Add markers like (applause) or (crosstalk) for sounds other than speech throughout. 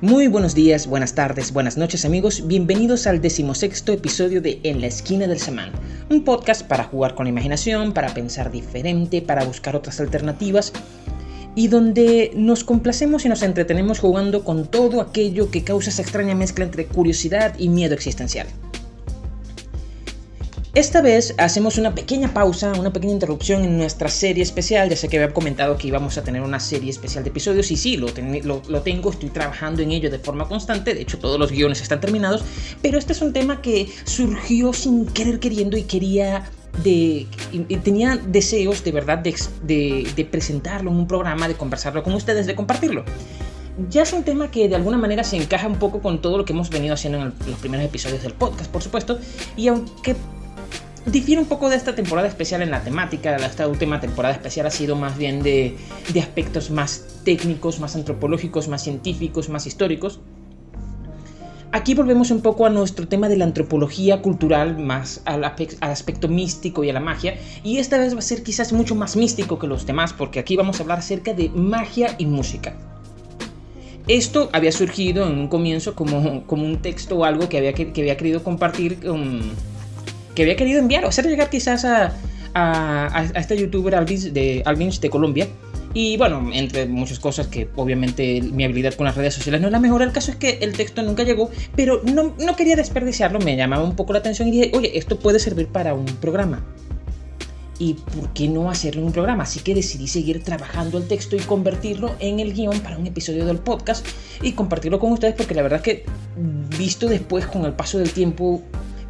Muy buenos días, buenas tardes, buenas noches amigos, bienvenidos al decimosexto episodio de En la esquina del semán, un podcast para jugar con la imaginación, para pensar diferente, para buscar otras alternativas y donde nos complacemos y nos entretenemos jugando con todo aquello que causa esa extraña mezcla entre curiosidad y miedo existencial. Esta vez hacemos una pequeña pausa, una pequeña interrupción en nuestra serie especial. Ya sé que había comentado que íbamos a tener una serie especial de episodios y sí, lo, lo, tengo, estoy trabajando en ello de forma constante. De hecho, todos los guiones están terminados. Pero este es un tema que surgió sin querer queriendo y quería de, tenía deseos de verdad de, de, presentarlo en un programa, de conversarlo con ustedes, de compartirlo. Ya es un tema que de alguna manera se encaja un poco con todo lo que hemos venido haciendo en los primeros episodios del podcast, por supuesto, y aunque difiere un poco de esta temporada especial en la temática. Esta última temporada especial ha sido más bien de, aspectos más técnicos, más antropológicos, más científicos, más históricos. Aquí volvemos un poco a nuestro tema de la antropología cultural, más al, aspecto místico y a la magia. Y esta vez va a ser quizás mucho más místico que los demás, porque aquí vamos a hablar acerca de magia y música. Esto había surgido en un comienzo como, como un texto o algo que había, que, había querido compartir con que había querido enviar o hacer llegar quizás a, este youtuber Alvins de, Alvins de Colombia. Y bueno, entre muchas cosas que obviamente mi habilidad con las redes sociales no es la mejor, el caso es que el texto nunca llegó, pero no, no quería desperdiciarlo, me llamaba un poco la atención y dije, oye, esto puede servir para un programa. ¿Y por qué no hacerlo en un programa? Así que decidí seguir trabajando el texto y convertirlo en el guion para un episodio del podcast y compartirlo con ustedes porque la verdad que visto después con el paso del tiempo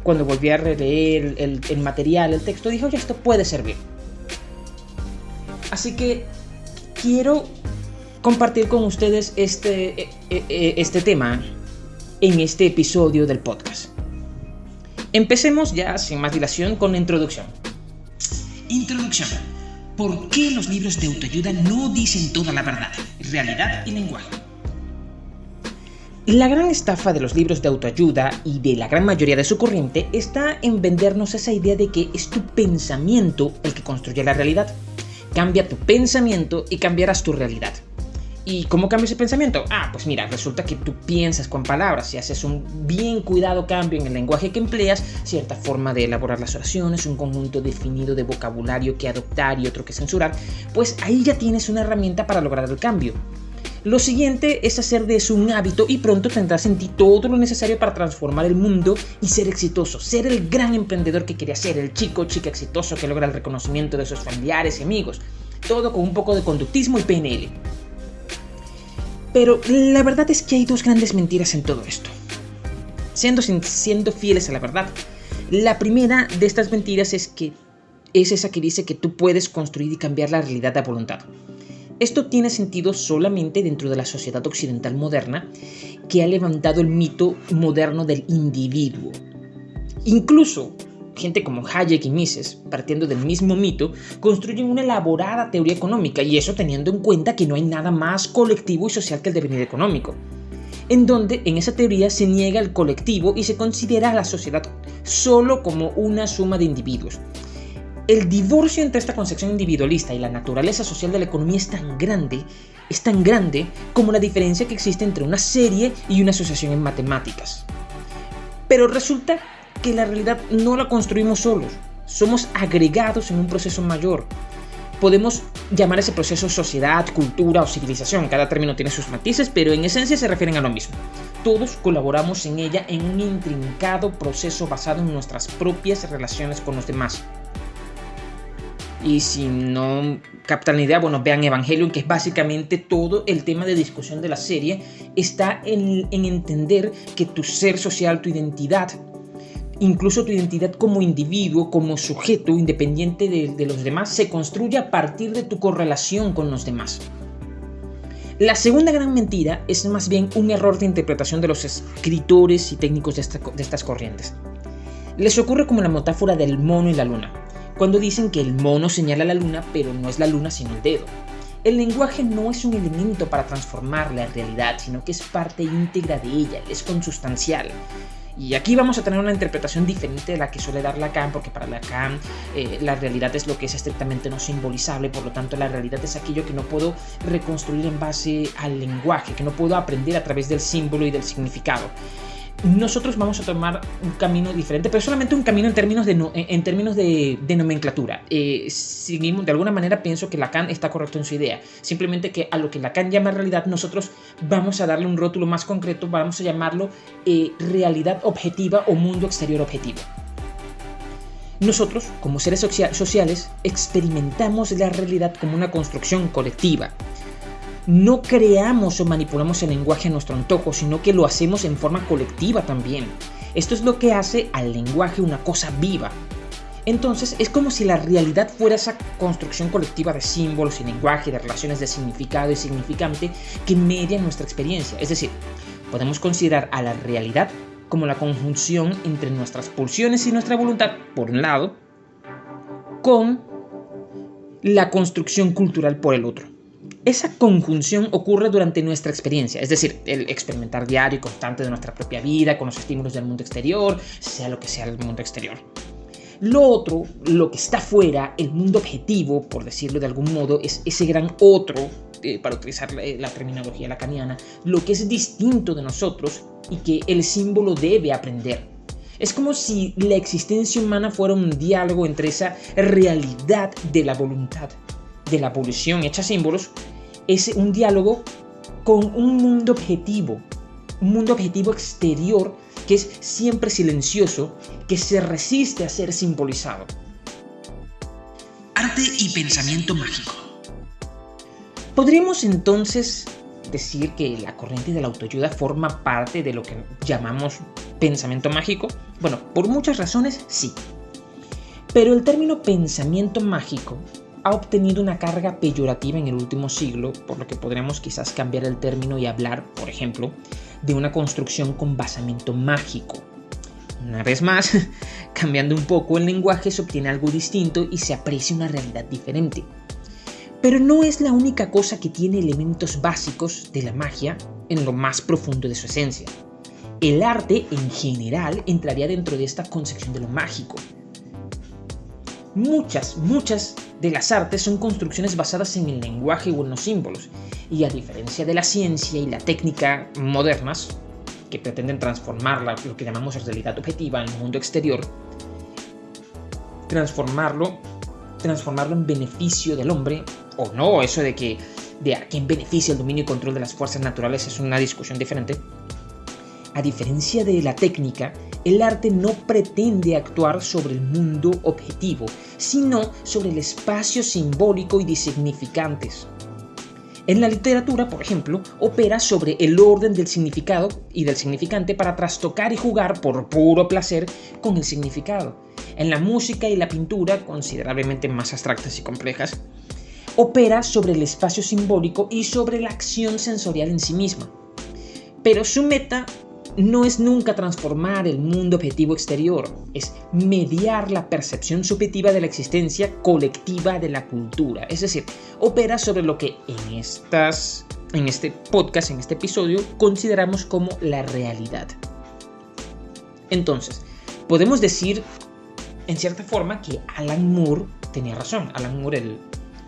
cuando volví a releer el, material, el texto, dije, oye, esto puede servir. Así que quiero compartir con ustedes este, e, e, e, este tema en este episodio del podcast. Empecemos ya sin más dilación con la introducción. Introducción. ¿Por qué los libros de autoayuda no dicen toda la verdad, realidad y lenguaje? La gran estafa de los libros de autoayuda y de la gran mayoría de su corriente está en vendernos esa idea de que es tu pensamiento el que construye la realidad. Cambia tu pensamiento y cambiarás tu realidad. ¿Y cómo cambia ese pensamiento? Ah, pues mira, resulta que tú piensas con palabras y haces un bien cuidado cambio en el lenguaje que empleas, cierta forma de elaborar las oraciones, un conjunto definido de vocabulario que adoptar y otro que censurar, pues ahí ya tienes una herramienta para lograr el cambio. Lo siguiente es hacer de eso un hábito y pronto tendrás en ti todo lo necesario para transformar el mundo y ser exitoso, ser el gran emprendedor que quería ser, el chico chica exitoso que logra el reconocimiento de sus familiares y amigos, todo con un poco de conductismo y PNL. Pero la verdad es que hay dos grandes mentiras en todo esto. Siendo, siendo fieles a la verdad, la primera de estas mentiras es que es esa que dice que tú puedes construir y cambiar la realidad a voluntad. Esto tiene sentido solamente dentro de la sociedad occidental moderna que ha levantado el mito moderno del individuo. Incluso gente como Hayek y Mises, partiendo del mismo mito, construyen una elaborada teoría económica y eso teniendo en cuenta que no hay nada más colectivo y social que el devenir económico en donde en esa teoría se niega el colectivo y se considera a la sociedad solo como una suma de individuos. El divorcio entre esta concepción individualista y la naturaleza social de la economía es tan grande, es tan grande como la diferencia que existe entre una serie y una asociación en matemáticas. Pero resulta que la realidad no la construimos solos, somos agregados en un proceso mayor. Podemos llamar ese proceso sociedad, cultura o civilización, cada término tiene sus matices, pero en esencia se refieren a lo mismo. Todos colaboramos en ella en un intrincado proceso basado en nuestras propias relaciones con los demás. Y si no captan la idea, bueno, vean Evangelion, que es básicamente todo el tema de discusión de la serie, está en, entender que tu ser social, tu identidad, incluso tu identidad como individuo, como sujeto independiente de, los demás, se construye a partir de tu correlación con los demás. La segunda gran mentira es más bien un error de interpretación de los escritores y técnicos de, de estas corrientes. Les ocurre como la metáfora del mono y la luna cuando dicen que el mono señala la luna, pero no es la luna sino el dedo. El lenguaje no es un elemento para transformar la realidad, sino que es parte íntegra de ella, es consustancial. Y aquí vamos a tener una interpretación diferente de la que suele dar Lacan, porque para Lacan eh, la realidad es lo que es estrictamente no simbolizable, por lo tanto la realidad es aquello que no puedo reconstruir en base al lenguaje, que no puedo aprender a través del símbolo y del significado nosotros vamos a tomar un camino diferente, pero solamente un camino en términos de, nomenclatura. Eh, de alguna manera pienso que Lacan está correcto en su idea. Simplemente que a lo que Lacan llama realidad, nosotros vamos a darle un rótulo más concreto, vamos a llamarlo eh, realidad objetiva o mundo exterior objetivo. Nosotros, como seres sociales, experimentamos la realidad como una construcción colectiva no creamos o manipulamos el lenguaje a nuestro antojo, sino que lo hacemos en forma colectiva también. Esto es lo que hace al lenguaje una cosa viva. Entonces es como si la realidad fuera esa construcción colectiva de símbolos y lenguaje, de relaciones de significado y significante que median nuestra experiencia. Es decir, podemos considerar a la realidad como la conjunción entre nuestras pulsiones y nuestra voluntad, por un lado, con la construcción cultural por el otro. Esa conjunción ocurre durante nuestra experiencia, es decir, el experimentar diario y constante de nuestra propia vida, con los estímulos del mundo exterior, sea lo que sea el mundo exterior. Lo otro, lo que está fuera, el mundo objetivo, por decirlo de algún modo, es ese gran otro, eh, para utilizar la, la terminología lacaniana, lo que es distinto de nosotros y que el símbolo debe aprender. Es como si la existencia humana fuera un diálogo entre esa realidad de la voluntad de la evolución hecha símbolos es un diálogo con un mundo objetivo, un mundo objetivo exterior que es siempre silencioso, que se resiste a ser simbolizado. Arte y pensamiento mágico. Podríamos entonces decir que la corriente de la autoayuda forma parte de lo que llamamos pensamiento mágico. Bueno, por muchas razones sí. Pero el término pensamiento mágico ha obtenido una carga peyorativa en el último siglo, por lo que podríamos quizás cambiar el término y hablar, por ejemplo, de una construcción con basamento mágico. Una vez más, (laughs) cambiando un poco el lenguaje se obtiene algo distinto y se aprecia una realidad diferente. Pero no es la única cosa que tiene elementos básicos de la magia en lo más profundo de su esencia. El arte en general entraría dentro de esta concepción de lo mágico, Muchas, muchas de las artes son construcciones basadas en el lenguaje o en los símbolos, y a diferencia de la ciencia y la técnica modernas, que pretenden transformar lo que llamamos realidad objetiva en el mundo exterior, transformarlo, transformarlo en beneficio del hombre, o no, eso de que de a quién beneficia el dominio y control de las fuerzas naturales es una discusión diferente. A diferencia de la técnica, el arte no pretende actuar sobre el mundo objetivo, sino sobre el espacio simbólico y de significantes. En la literatura, por ejemplo, opera sobre el orden del significado y del significante para trastocar y jugar por puro placer con el significado. En la música y la pintura, considerablemente más abstractas y complejas, opera sobre el espacio simbólico y sobre la acción sensorial en sí misma. Pero su meta no es nunca transformar el mundo objetivo exterior, es mediar la percepción subjetiva de la existencia colectiva de la cultura. Es decir, opera sobre lo que en, estas, en este podcast, en este episodio, consideramos como la realidad. Entonces, podemos decir, en cierta forma, que Alan Moore tenía razón. Alan Moore,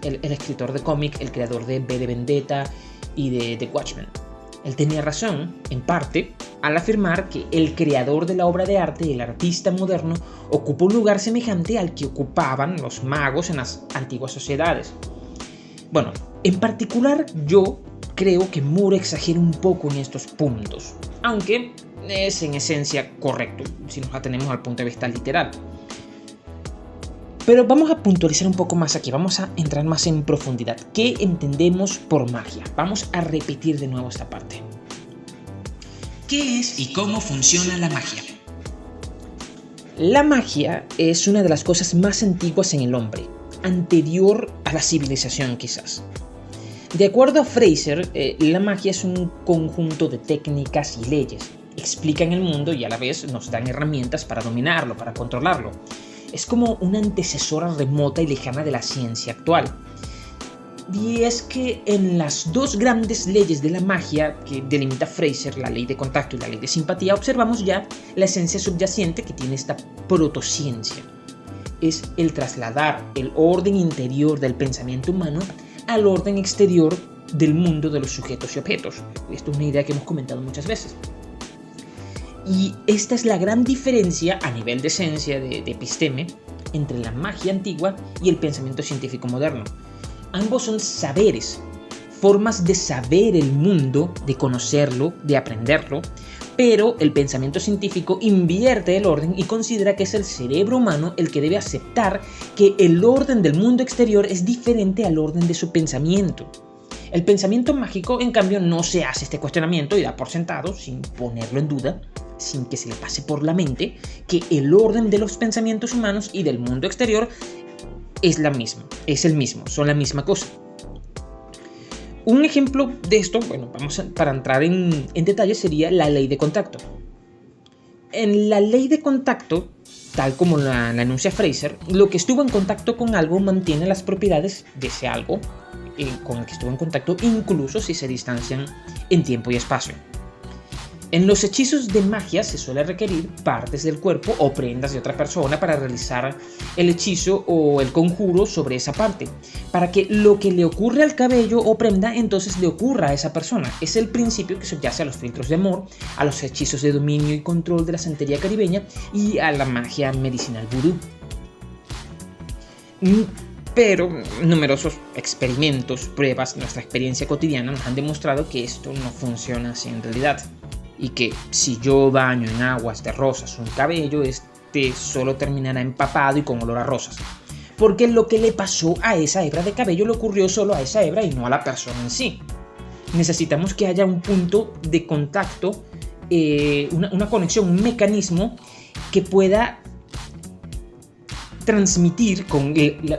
el, el escritor de cómic, el creador de B de Vendetta y de The Watchmen. Él tenía razón, en parte, al afirmar que el creador de la obra de arte, el artista moderno, ocupa un lugar semejante al que ocupaban los magos en las antiguas sociedades. Bueno, en particular yo creo que Moore exagera un poco en estos puntos, aunque es en esencia correcto si nos atenemos al punto de vista literal. Pero vamos a puntualizar un poco más aquí, vamos a entrar más en profundidad. ¿Qué entendemos por magia? Vamos a repetir de nuevo esta parte. ¿Qué es y cómo funciona la magia? La magia es una de las cosas más antiguas en el hombre, anterior a la civilización quizás. De acuerdo a Fraser, eh, la magia es un conjunto de técnicas y leyes. Explican el mundo y a la vez nos dan herramientas para dominarlo, para controlarlo es como una antecesora remota y lejana de la ciencia actual. Y es que en las dos grandes leyes de la magia que delimita Fraser, la ley de contacto y la ley de simpatía, observamos ya la esencia subyacente que tiene esta protociencia. Es el trasladar el orden interior del pensamiento humano al orden exterior del mundo de los sujetos y objetos. Esto es una idea que hemos comentado muchas veces. Y esta es la gran diferencia a nivel de esencia de, de episteme entre la magia antigua y el pensamiento científico moderno. Ambos son saberes, formas de saber el mundo, de conocerlo, de aprenderlo, pero el pensamiento científico invierte el orden y considera que es el cerebro humano el que debe aceptar que el orden del mundo exterior es diferente al orden de su pensamiento. El pensamiento mágico, en cambio, no se hace este cuestionamiento y da por sentado, sin ponerlo en duda, sin que se le pase por la mente, que el orden de los pensamientos humanos y del mundo exterior es la misma, es el mismo, son la misma cosa. Un ejemplo de esto, bueno, vamos para entrar en, detalle, sería la ley de contacto. En la ley de contacto, tal como la, anuncia Fraser, lo que estuvo en contacto con algo mantiene las propiedades de ese algo eh, con el que estuvo en contacto, incluso si se distancian en tiempo y espacio. En los hechizos de magia se suele requerir partes del cuerpo o prendas de otra persona para realizar el hechizo o el conjuro sobre esa parte, para que lo que le ocurre al cabello o prenda entonces le ocurra a esa persona. Es el principio que subyace a los filtros de amor, a los hechizos de dominio y control de la santería caribeña y a la magia medicinal vudú. Pero numerosos experimentos, pruebas, nuestra experiencia cotidiana nos han demostrado que esto no funciona así en realidad y que si yo baño en aguas de rosas un cabello, este solo terminará empapado y con olor a rosas. Porque lo que le pasó a esa hebra de cabello le ocurrió solo a esa hebra y no a la persona en sí. Necesitamos que haya un punto de contacto, eh, una, conexión, un mecanismo que pueda transmitir con,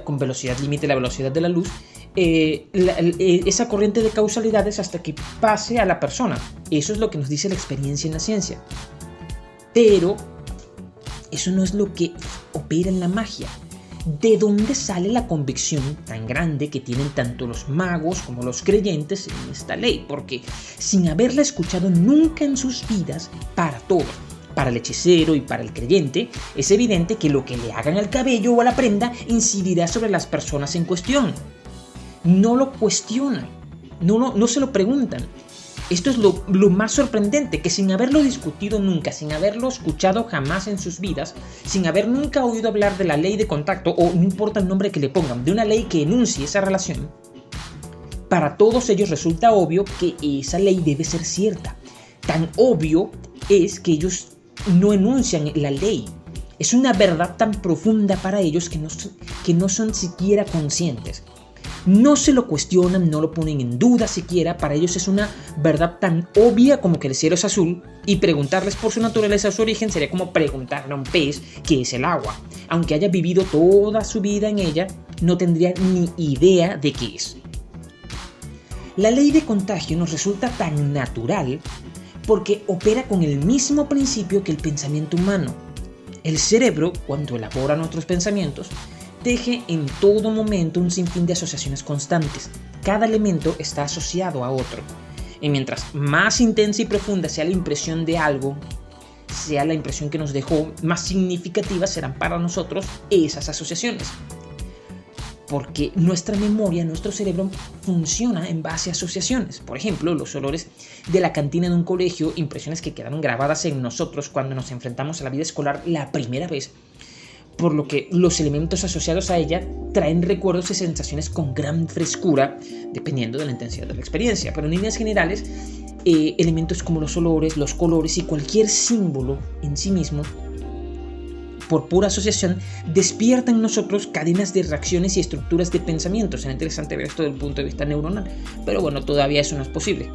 con velocidad límite, la velocidad de la luz, eh, eh, esa corriente de causalidades hasta que pase a la persona. Eso es lo que nos dice la experiencia en la ciencia. Pero eso no es lo que opera en la magia. ¿De dónde sale la convicción tan grande que tienen tanto los magos como los creyentes en esta ley? Porque sin haberla escuchado nunca en sus vidas, para todo, para el hechicero y para el creyente, es evidente que lo que le hagan al cabello o a la prenda incidirá sobre las personas en cuestión no lo cuestionan, no, no, se lo preguntan. Esto es lo, lo, más sorprendente, que sin haberlo discutido nunca, sin haberlo escuchado jamás en sus vidas, sin haber nunca oído hablar de la ley de contacto, o no importa el nombre que le pongan, de una ley que enuncie esa relación, para todos ellos resulta obvio que esa ley debe ser cierta. Tan obvio es que ellos no enuncian la ley. Es una verdad tan profunda para ellos que no, que no son siquiera conscientes no se lo cuestionan, no lo ponen en duda siquiera, para ellos es una verdad tan obvia como que el cielo es azul y preguntarles por su naturaleza su origen sería como preguntarle a un pez qué es el agua. Aunque haya vivido toda su vida en ella, no tendría ni idea de qué es. La ley de contagio nos resulta tan natural porque opera con el mismo principio que el pensamiento humano. El cerebro, cuando elabora nuestros pensamientos, teje en todo momento un sinfín de asociaciones constantes. Cada elemento está asociado a otro. Y mientras más intensa y profunda sea la impresión de algo, sea la impresión que nos dejó, más significativas serán para nosotros esas asociaciones. Porque nuestra memoria, nuestro cerebro funciona en base a asociaciones. Por ejemplo, los olores de la cantina de un colegio, impresiones que quedaron grabadas en nosotros cuando nos enfrentamos a la vida escolar la primera vez, por lo que los elementos asociados a ella traen recuerdos y sensaciones con gran frescura, dependiendo de la intensidad de la experiencia. Pero en líneas generales, eh, elementos como los olores, los colores y cualquier símbolo en sí mismo, por pura asociación, despiertan en nosotros cadenas de reacciones y estructuras de pensamiento. Será interesante ver esto desde el punto de vista neuronal, pero bueno, todavía eso no es posible.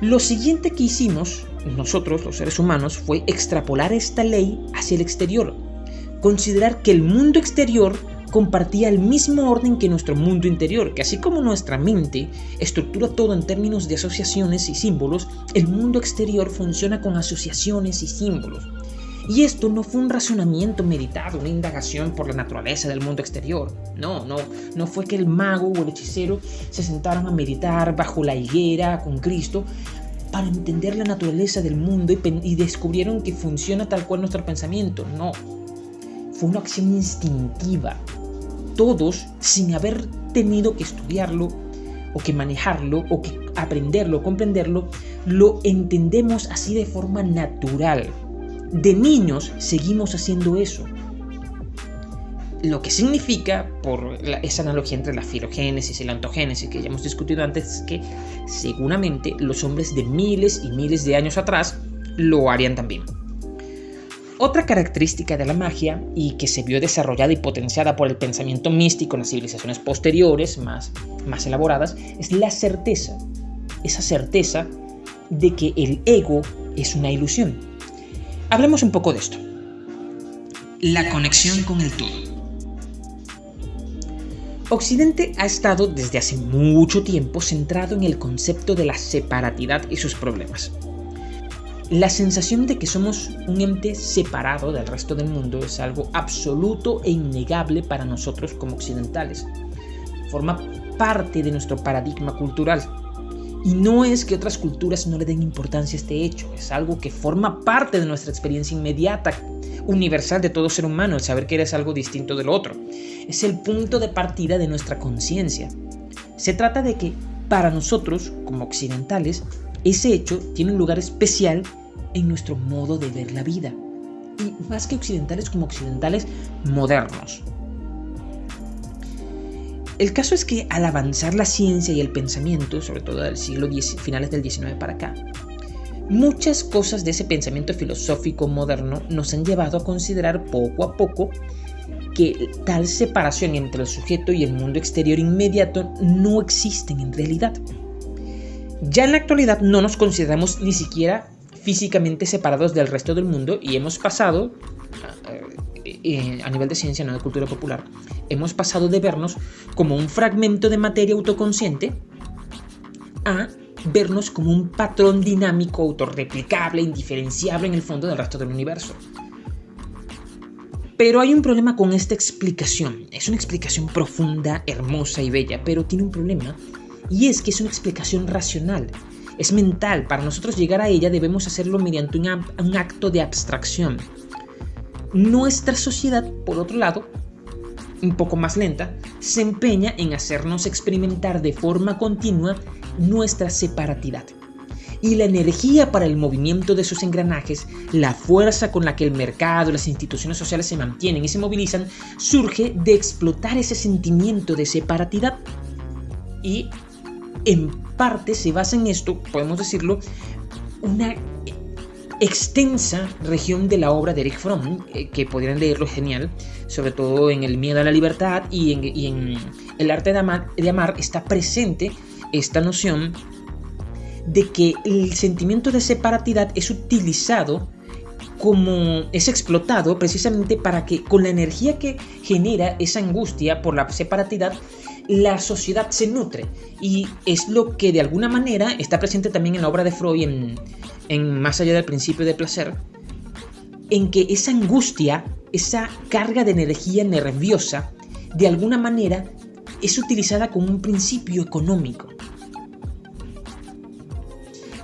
Lo siguiente que hicimos nosotros, los seres humanos, fue extrapolar esta ley hacia el exterior, considerar que el mundo exterior compartía el mismo orden que nuestro mundo interior, que así como nuestra mente estructura todo en términos de asociaciones y símbolos, el mundo exterior funciona con asociaciones y símbolos. Y esto no fue un razonamiento meditado, una indagación por la naturaleza del mundo exterior. No, no, no fue que el mago o el hechicero se sentaron a meditar bajo la higuera con Cristo para entender la naturaleza del mundo y, y descubrieron que funciona tal cual nuestro pensamiento. No, fue una acción instintiva. Todos, sin haber tenido que estudiarlo, o que manejarlo, o que aprenderlo, comprenderlo, lo entendemos así de forma natural. De niños seguimos haciendo eso. Lo que significa, por esa analogía entre la filogénesis y la ontogénesis que ya hemos discutido antes, es que seguramente los hombres de miles y miles de años atrás lo harían también. Otra característica de la magia, y que se vio desarrollada y potenciada por el pensamiento místico en las civilizaciones posteriores, más, más elaboradas, es la certeza. Esa certeza de que el ego es una ilusión. Hablemos un poco de esto. La conexión con el todo. Occidente ha estado desde hace mucho tiempo centrado en el concepto de la separatidad y sus problemas. La sensación de que somos un ente separado del resto del mundo es algo absoluto e innegable para nosotros como occidentales. Forma parte de nuestro paradigma cultural. Y no es que otras culturas no le den importancia a este hecho, es algo que forma parte de nuestra experiencia inmediata, universal de todo ser humano, el saber que eres algo distinto del otro. Es el punto de partida de nuestra conciencia. Se trata de que, para nosotros, como occidentales, ese hecho tiene un lugar especial en nuestro modo de ver la vida. Y más que occidentales como occidentales modernos. El caso es que al avanzar la ciencia y el pensamiento, sobre todo del siglo X, finales del XIX para acá, muchas cosas de ese pensamiento filosófico moderno nos han llevado a considerar poco a poco que tal separación entre el sujeto y el mundo exterior inmediato no existen en realidad. Ya en la actualidad no nos consideramos ni siquiera físicamente separados del resto del mundo y hemos pasado, eh, a nivel de ciencia, no de cultura popular, hemos pasado de vernos como un fragmento de materia autoconsciente a vernos como un patrón dinámico, autorreplicable, indiferenciable en el fondo del resto del universo. Pero hay un problema con esta explicación. Es una explicación profunda, hermosa y bella, pero tiene un problema y es que es una explicación racional, es mental. Para nosotros llegar a ella debemos hacerlo mediante un, acto de abstracción. Nuestra sociedad, por otro lado, un poco más lenta, se empeña en hacernos experimentar de forma continua nuestra separatidad. Y la energía para el movimiento de sus engranajes, la fuerza con la que el mercado, las instituciones sociales se mantienen y se movilizan, surge de explotar ese sentimiento de separatidad y en parte se basa en esto, podemos decirlo, una extensa región de la obra de Eric Fromm, eh, que podrían leerlo genial, sobre todo en El miedo a la libertad y en, El arte de amar, está presente esta noción de que el sentimiento de separatidad es utilizado como es explotado precisamente para que con la energía que genera esa angustia por la separatidad la sociedad se nutre. Y es lo que de alguna manera está presente también en la obra de Freud en Más allá del principio de placer, en que esa angustia, esa carga de energía nerviosa, de alguna manera es utilizada como un principio económico.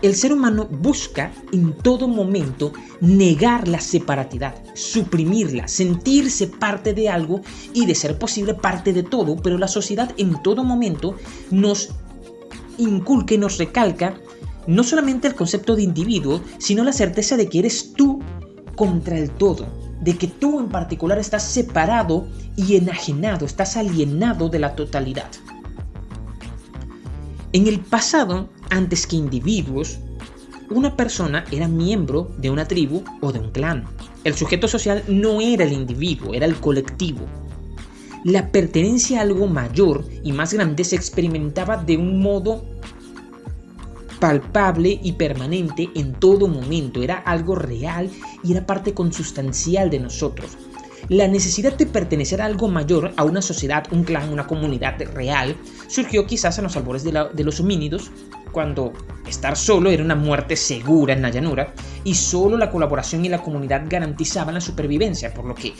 El ser humano busca en todo momento negar la separatidad, suprimirla, sentirse parte de algo y de ser posible parte de todo, pero la sociedad en todo momento nos inculca y nos recalca no solamente el concepto de individuo, sino la certeza de que eres tú contra el todo, de que tú en particular estás separado y enajenado, estás alienado de la totalidad. En el pasado, antes que individuos, una persona era miembro de una tribu o de un clan. El sujeto social no era el individuo, era el colectivo. La pertenencia a algo mayor y más grande se experimentaba de un modo palpable y permanente en todo momento. Era algo real y era parte consustancial de nosotros. La necesidad de pertenecer a algo mayor, a una sociedad, un clan, una comunidad real, surgió quizás en los albores de, los homínidos cuando estar solo era una muerte segura en la llanura y solo la colaboración y la comunidad garantizaban la supervivencia, por lo que,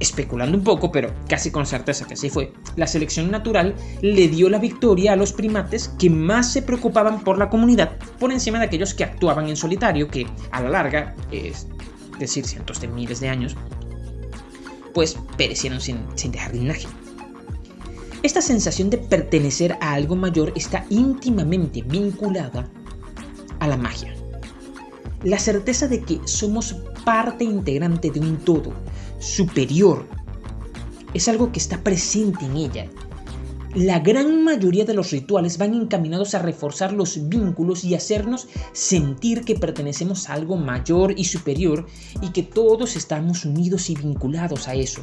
especulando un poco, pero casi con certeza que así fue, la selección natural le dio la victoria a los primates que más se preocupaban por la comunidad por encima de aquellos que actuaban en solitario, que a la larga, es decir, cientos de miles de años, pues perecieron sin, sin dejar linaje. Esta sensación de pertenecer a algo mayor está íntimamente vinculada a la magia. La certeza de que somos parte integrante de un todo superior es algo que está presente en ella. La gran mayoría de los rituales van encaminados a reforzar los vínculos y hacernos sentir que pertenecemos a algo mayor y superior y que todos estamos unidos y vinculados a eso.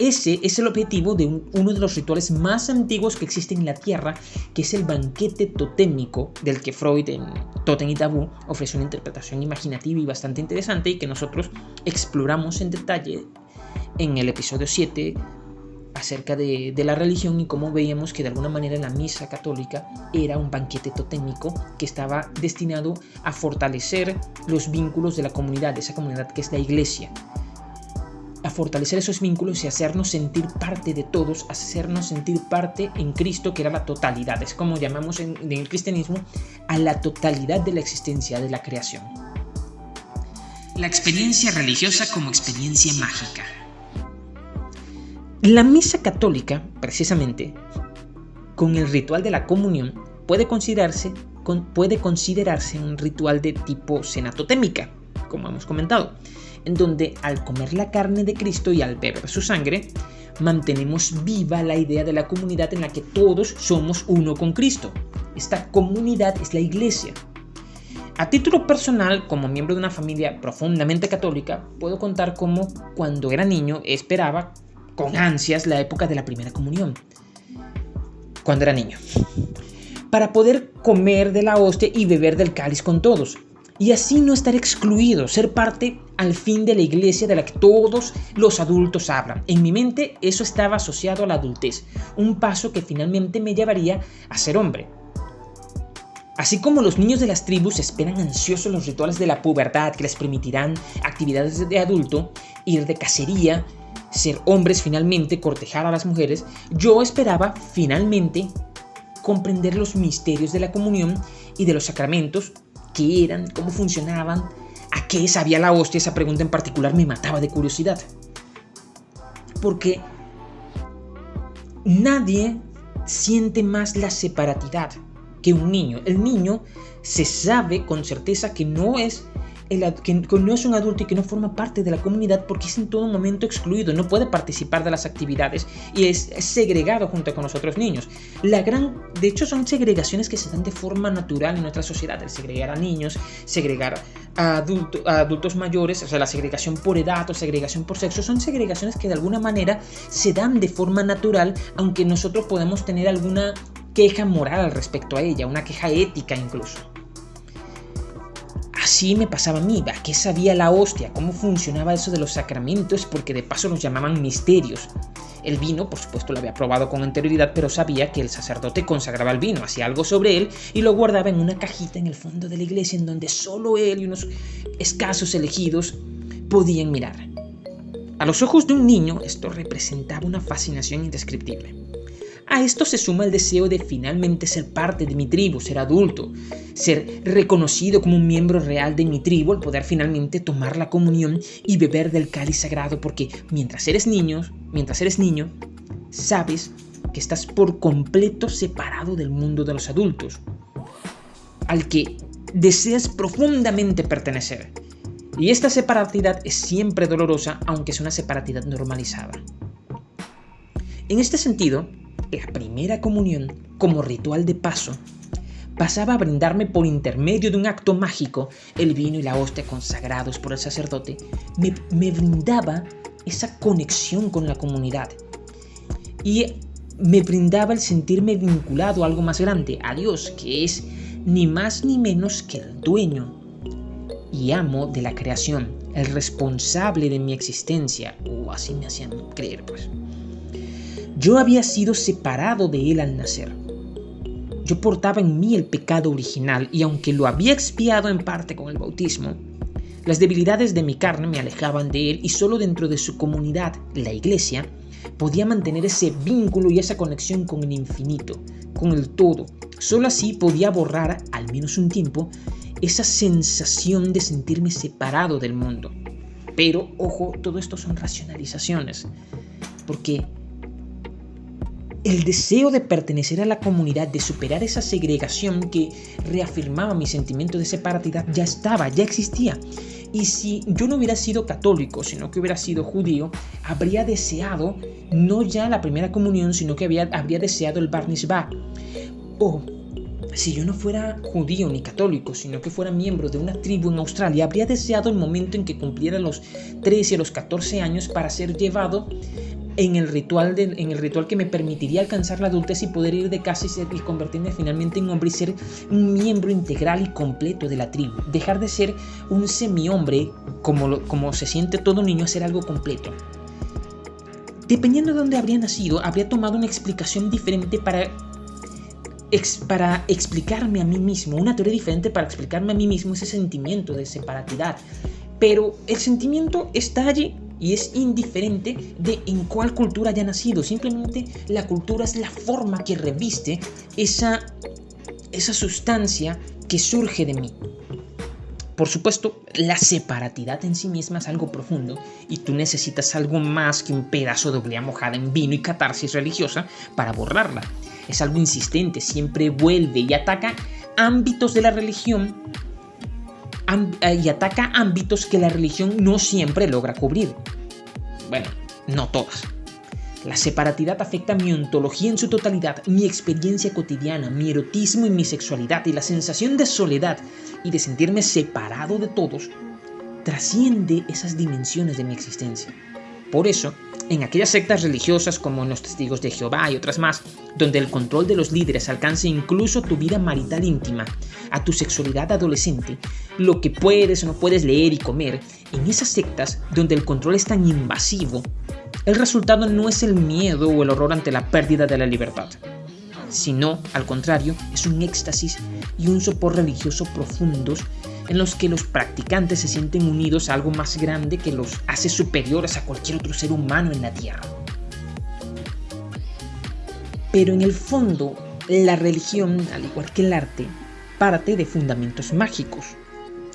Ese es el objetivo de uno de los rituales más antiguos que existen en la Tierra, que es el banquete totémico, del que Freud en Totem y Tabú ofrece una interpretación imaginativa y bastante interesante y que nosotros exploramos en detalle en el episodio 7 acerca de, de, la religión y cómo veíamos que de alguna manera la misa católica era un banquete totémico que estaba destinado a fortalecer los vínculos de la comunidad, de esa comunidad que es la iglesia a fortalecer esos vínculos y hacernos sentir parte de todos, hacernos sentir parte en Cristo, que era la totalidad. Es como llamamos en, el cristianismo a la totalidad de la existencia de la creación. La experiencia religiosa como experiencia mágica. La misa católica, precisamente, con el ritual de la comunión, puede considerarse, puede considerarse un ritual de tipo cenatotémica, como hemos comentado en donde al comer la carne de Cristo y al beber su sangre, mantenemos viva la idea de la comunidad en la que todos somos uno con Cristo. Esta comunidad es la iglesia. A título personal, como miembro de una familia profundamente católica, puedo contar cómo cuando era niño esperaba con ansias la época de la primera comunión. Cuando era niño. Para poder comer de la hostia y beber del cáliz con todos y así no estar excluido, ser parte al fin de la iglesia de la que todos los adultos hablan. En mi mente eso estaba asociado a la adultez, un paso que finalmente me llevaría a ser hombre. Así como los niños de las tribus esperan ansiosos los rituales de la pubertad que les permitirán actividades de adulto, ir de cacería, ser hombres finalmente, cortejar a las mujeres, yo esperaba finalmente comprender los misterios de la comunión y de los sacramentos qué eran, cómo funcionaban, a qué sabía la hostia, esa pregunta en particular me mataba de curiosidad. Porque nadie siente más la separatidad que un niño. El niño se sabe con certeza que no es que no es un adulto y que no forma parte de la comunidad porque es en todo momento excluido, no puede participar de las actividades y es, segregado junto con los otros niños. La gran, de hecho, son segregaciones que se dan de forma natural en nuestra sociedad, el segregar a niños, segregar a, a adultos mayores, o sea, la segregación por edad o segregación por sexo, son segregaciones que de alguna manera se dan de forma natural, aunque nosotros podemos tener alguna queja moral respecto a ella, una queja ética incluso. Así me pasaba a mí, ¿a qué sabía la hostia? ¿Cómo funcionaba eso de los sacramentos? Porque de paso los llamaban misterios. El vino, por supuesto, lo había probado con anterioridad, pero sabía que el sacerdote consagraba el vino, hacía algo sobre él y lo guardaba en una cajita en el fondo de la iglesia en donde solo él y unos escasos elegidos podían mirar. A los ojos de un niño esto representaba una fascinación indescriptible. A esto se suma el deseo de finalmente ser parte de mi tribu, ser adulto, ser reconocido como un miembro real de mi tribu, el poder finalmente tomar la comunión y beber del cáliz sagrado, porque mientras eres niño, mientras eres niño, sabes que estás por completo separado del mundo de los adultos, al que deseas profundamente pertenecer. Y esta separatidad es siempre dolorosa, aunque es una separatidad normalizada. En este sentido, la primera comunión, como ritual de paso, pasaba a brindarme por intermedio de un acto mágico el vino y la hostia consagrados por el sacerdote, me, brindaba esa conexión con la comunidad. Y me brindaba el sentirme vinculado a algo más grande, a Dios, que es ni más ni menos que el dueño y amo de la creación, el responsable de mi existencia, o así me hacían creer pues. Yo había sido separado de él al nacer. yo portaba en mí el pecado original y aunque lo había expiado en parte con el bautismo, las debilidades de mi carne me alejaban de él y solo dentro de su comunidad, la iglesia, podía mantener ese vínculo y esa conexión con el infinito, con el todo. Solo así podía borrar, al menos un tiempo, esa sensación de sentirme separado del mundo. Pero, ojo, todo esto son racionalizaciones, porque el deseo de pertenecer a la comunidad, de superar esa segregación que reafirmaba mi sentimiento de separatidad, ya estaba, ya existía. Y si yo no hubiera sido católico, sino que hubiera sido judío, habría deseado no ya la primera comunión, sino que había, habría deseado el Bar O si yo no fuera judío ni católico, sino que fuera miembro de una tribu en Australia, habría deseado el momento en que cumpliera los 13 o los 14 años para ser llevado en el, ritual en el ritual que me permitiría alcanzar la adultez y poder ir de casa y, y convertirme finalmente en hombre y ser un miembro integral y completo de la tribu. Dejar de ser un semi-hombre, como, como se siente todo niño, a ser algo completo. Dependiendo de dónde habría nacido, habría tomado una explicación diferente para para explicarme a mí mismo, una teoría diferente para explicarme a mí mismo ese sentimiento de separatidad. Pero el sentimiento está allí y es indiferente de en cuál cultura haya nacido. Simplemente la cultura es la forma que reviste esa, esa sustancia que surge de mí. Por supuesto, la separatidad en sí misma es algo profundo y tú necesitas algo más que un pedazo de oblea mojada en vino y catarsis religiosa para borrarla. Es algo insistente, siempre vuelve y ataca ámbitos de la religión y ataca ámbitos que la religión no siempre logra cubrir. Bueno, no todas. La separatidad afecta mi ontología en su totalidad, mi experiencia cotidiana, mi erotismo y mi sexualidad y la sensación de soledad y de sentirme separado de todos trasciende esas dimensiones de mi existencia. Por eso, en aquellas sectas religiosas como los testigos de Jehová y otras más, donde el control de los líderes alcanza incluso tu vida marital íntima, a tu sexualidad adolescente, lo que puedes o no puedes leer y comer, en esas sectas donde el control es tan invasivo, el resultado no es el miedo o el horror ante la pérdida de la libertad, sino, al contrario, es un éxtasis y un sopor religioso profundos en los que los practicantes se sienten unidos a algo más grande que los hace superiores a cualquier otro ser humano en la Tierra. Pero en el fondo, la religión, al igual que el arte, parte de fundamentos mágicos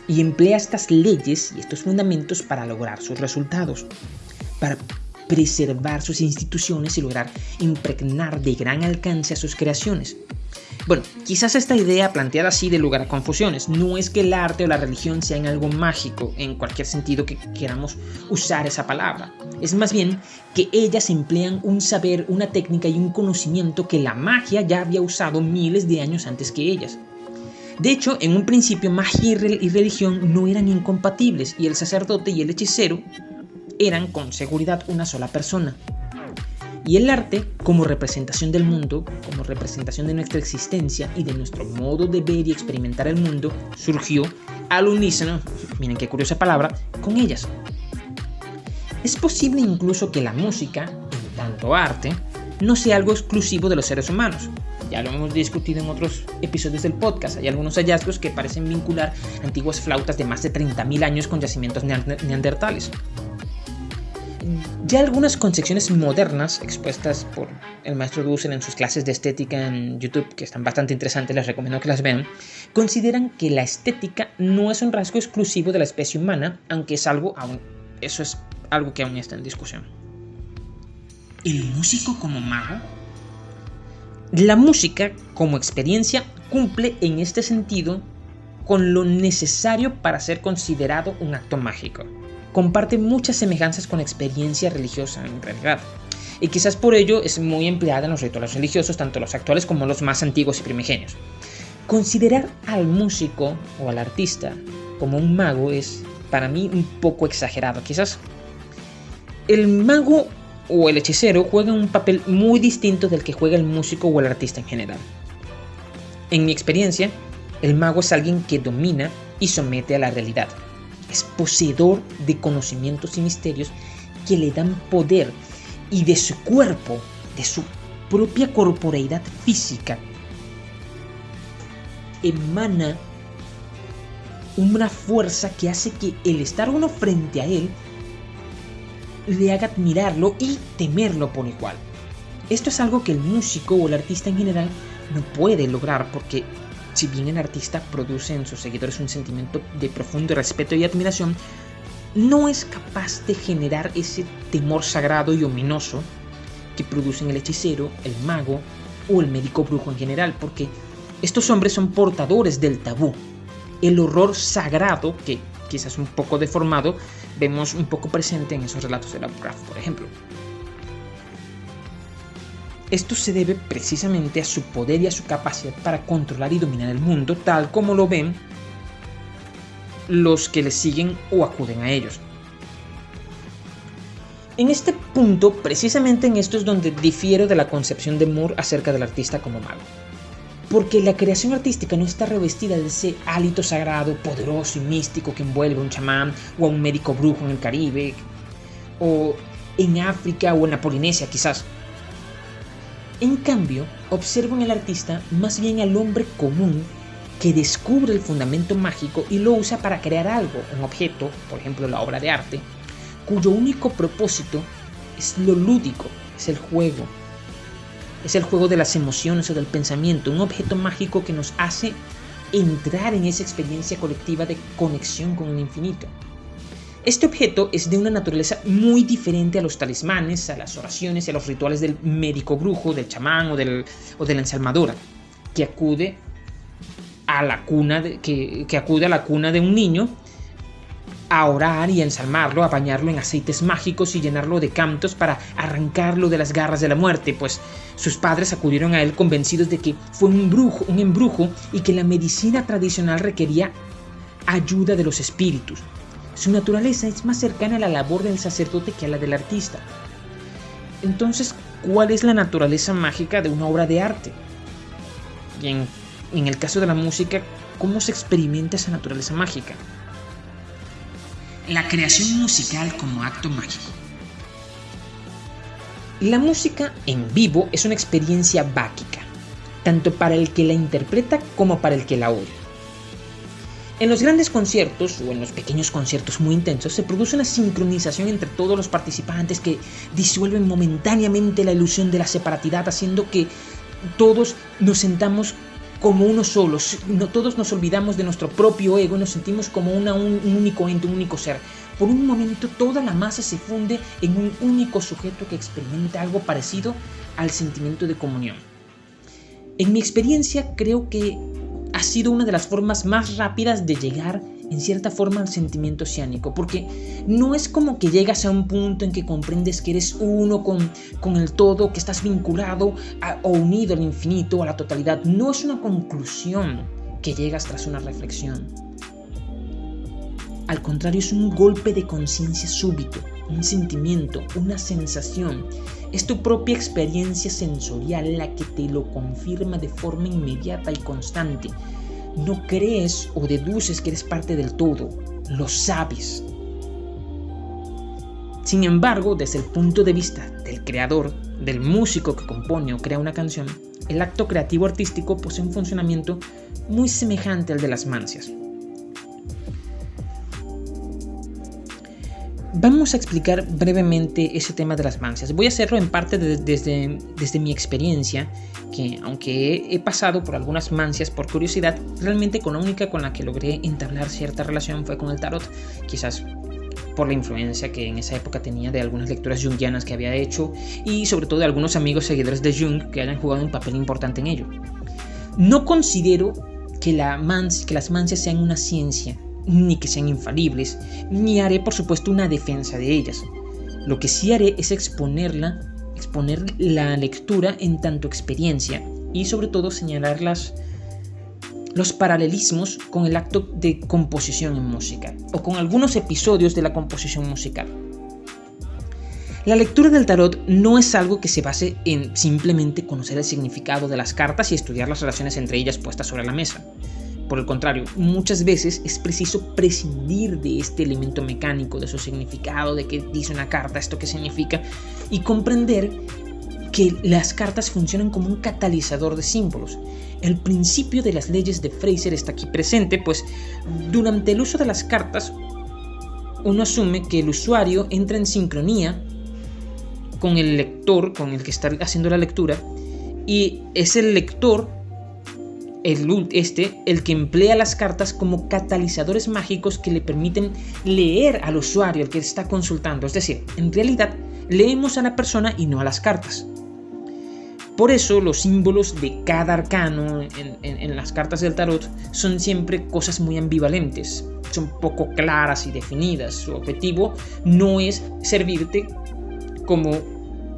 y emplea estas leyes y estos fundamentos para lograr sus resultados, para preservar sus instituciones y lograr impregnar de gran alcance a sus creaciones. Bueno, quizás esta idea planteada así de lugar a confusiones. No es que el arte o la religión sean algo mágico en cualquier sentido que queramos usar esa palabra. Es más bien que ellas emplean un saber, una técnica y un conocimiento que la magia ya había usado miles de años antes que ellas. De hecho, en un principio magia y religión no eran incompatibles y el sacerdote y el hechicero eran con seguridad una sola persona. Y el arte, como representación del mundo, como representación de nuestra existencia y de nuestro modo de ver y experimentar el mundo, surgió al unísono, miren qué curiosa palabra, con ellas. Es posible incluso que la música, en tanto arte, no sea algo exclusivo de los seres humanos. Ya lo hemos discutido en otros episodios del podcast. Hay algunos hallazgos que parecen vincular antiguas flautas de más de 30.000 años con yacimientos neandertales. Ya algunas concepciones modernas expuestas por el maestro Dussel en sus clases de estética en YouTube, que están bastante interesantes, les recomiendo que las vean, consideran que la estética no es un rasgo exclusivo de la especie humana, aunque es algo aún, eso es algo que aún está en discusión. ¿El músico como mago? La música como experiencia cumple en este sentido con lo necesario para ser considerado un acto mágico comparte muchas semejanzas con la experiencia religiosa en realidad. Y quizás por ello es muy empleada en los rituales religiosos, tanto los actuales como los más antiguos y primigenios. Considerar al músico o al artista como un mago es para mí un poco exagerado. Quizás el mago o el hechicero juega un papel muy distinto del que juega el músico o el artista en general. En mi experiencia, el mago es alguien que domina y somete a la realidad es poseedor de conocimientos y misterios que le dan poder y de su cuerpo, de su propia corporeidad física, emana una fuerza que hace que el estar uno frente a él le haga admirarlo y temerlo por igual. Esto es algo que el músico o el artista en general no puede lograr porque si bien el artista produce en sus seguidores un sentimiento de profundo respeto y admiración, no es capaz de generar ese temor sagrado y ominoso que producen el hechicero, el mago o el médico brujo en general, porque estos hombres son portadores del tabú, el horror sagrado que quizás un poco deformado vemos un poco presente en esos relatos de Lovecraft, por ejemplo. Esto se debe precisamente a su poder y a su capacidad para controlar y dominar el mundo, tal como lo ven los que le siguen o acuden a ellos. En este punto, precisamente en esto es donde difiero de la concepción de Moore acerca del artista como mago. Porque la creación artística no está revestida de ese hálito sagrado, poderoso y místico que envuelve a un chamán o a un médico brujo en el Caribe, o en África o en la Polinesia quizás. En cambio, observo en el artista más bien al hombre común que descubre el fundamento mágico y lo usa para crear algo, un objeto, por ejemplo la obra de arte, cuyo único propósito es lo lúdico, es el juego. Es el juego de las emociones o del pensamiento, un objeto mágico que nos hace entrar en esa experiencia colectiva de conexión con el infinito. Este objeto es de una naturaleza muy diferente a los talismanes, a las oraciones y a los rituales del médico brujo, del chamán o, del, o de la ensalmadora, que acude a la cuna que, que acude a la cuna de un niño a orar y a ensalmarlo, a bañarlo en aceites mágicos y llenarlo de cantos para arrancarlo de las garras de la muerte, pues sus padres acudieron a él convencidos de que fue un brujo, un embrujo y que la medicina tradicional requería ayuda de los espíritus. Su naturaleza es más cercana a la labor del sacerdote que a la del artista. Entonces, ¿cuál es la naturaleza mágica de una obra de arte? Y en, en el caso de la música, ¿cómo se experimenta esa naturaleza mágica? la creación musical como acto mágico. La música en vivo es una experiencia báquica, tanto para el que la interpreta como para el que la oye. En los grandes conciertos o en los pequeños conciertos muy intensos se produce una sincronización entre todos los participantes que disuelven momentáneamente la ilusión de la separatidad, haciendo que todos nos sentamos como uno solo. No, todos nos olvidamos de nuestro propio ego y nos sentimos como una, un, único ente, un único ser. Por un momento toda la masa se funde en un único sujeto que experimenta algo parecido al sentimiento de comunión. En mi experiencia creo que ha sido una de las formas más rápidas de llegar en cierta forma al sentimiento oceánico, porque no es como que llegas a un punto en que comprendes que eres uno con, con el todo, que estás vinculado o unido al infinito, a la totalidad, no es una conclusión que llegas tras una reflexión. Al contrario, es un golpe de conciencia súbito, un sentimiento, una sensación. Es tu propia experiencia sensorial la que te lo confirma de forma inmediata y constante, no crees o deduces que eres parte del todo, lo sabes. Sin embargo, desde el punto de vista del creador, del músico que compone o crea una canción, el acto creativo artístico posee un funcionamiento muy semejante al de las mancias. Vamos a explicar brevemente ese tema de las mancias. Voy a hacerlo en parte desde, desde mi experiencia, que aunque he, pasado por algunas mancias por curiosidad, realmente con la única con la que logré entablar cierta relación fue con el tarot, quizás por la influencia que en esa época tenía de algunas lecturas jungianas que había hecho y sobre todo de algunos amigos seguidores de Jung que hayan jugado un papel importante en ello. No considero que, la que las mancias sean una ciencia, ni que sean infalibles, ni haré por supuesto una defensa de ellas. Lo que sí haré es exponerla, exponer la lectura en tanto experiencia y sobre todo señalar los paralelismos con el acto de composición en música o con algunos episodios de la composición musical. La lectura del tarot no es algo que se base en simplemente conocer el significado de las cartas y estudiar las relaciones entre ellas puestas sobre la mesa. Por el contrario, muchas veces es preciso prescindir de este elemento mecánico, de su significado, de qué dice una carta, esto qué significa, y comprender que las cartas funcionan como un catalizador de símbolos. El principio de las leyes de Fraser está aquí presente, pues durante el uso de las cartas uno asume que el usuario entra en sincronía con el lector, con el que está haciendo la lectura, y es el lector, el, este, el que emplea las cartas como catalizadores mágicos que le permiten leer al usuario, el que está consultando. Es decir, en realidad leemos a la persona y no a las cartas. Por eso los símbolos de cada arcano en, las cartas del tarot son siempre cosas muy ambivalentes, son poco claras y definidas. Su objetivo no es servirte como,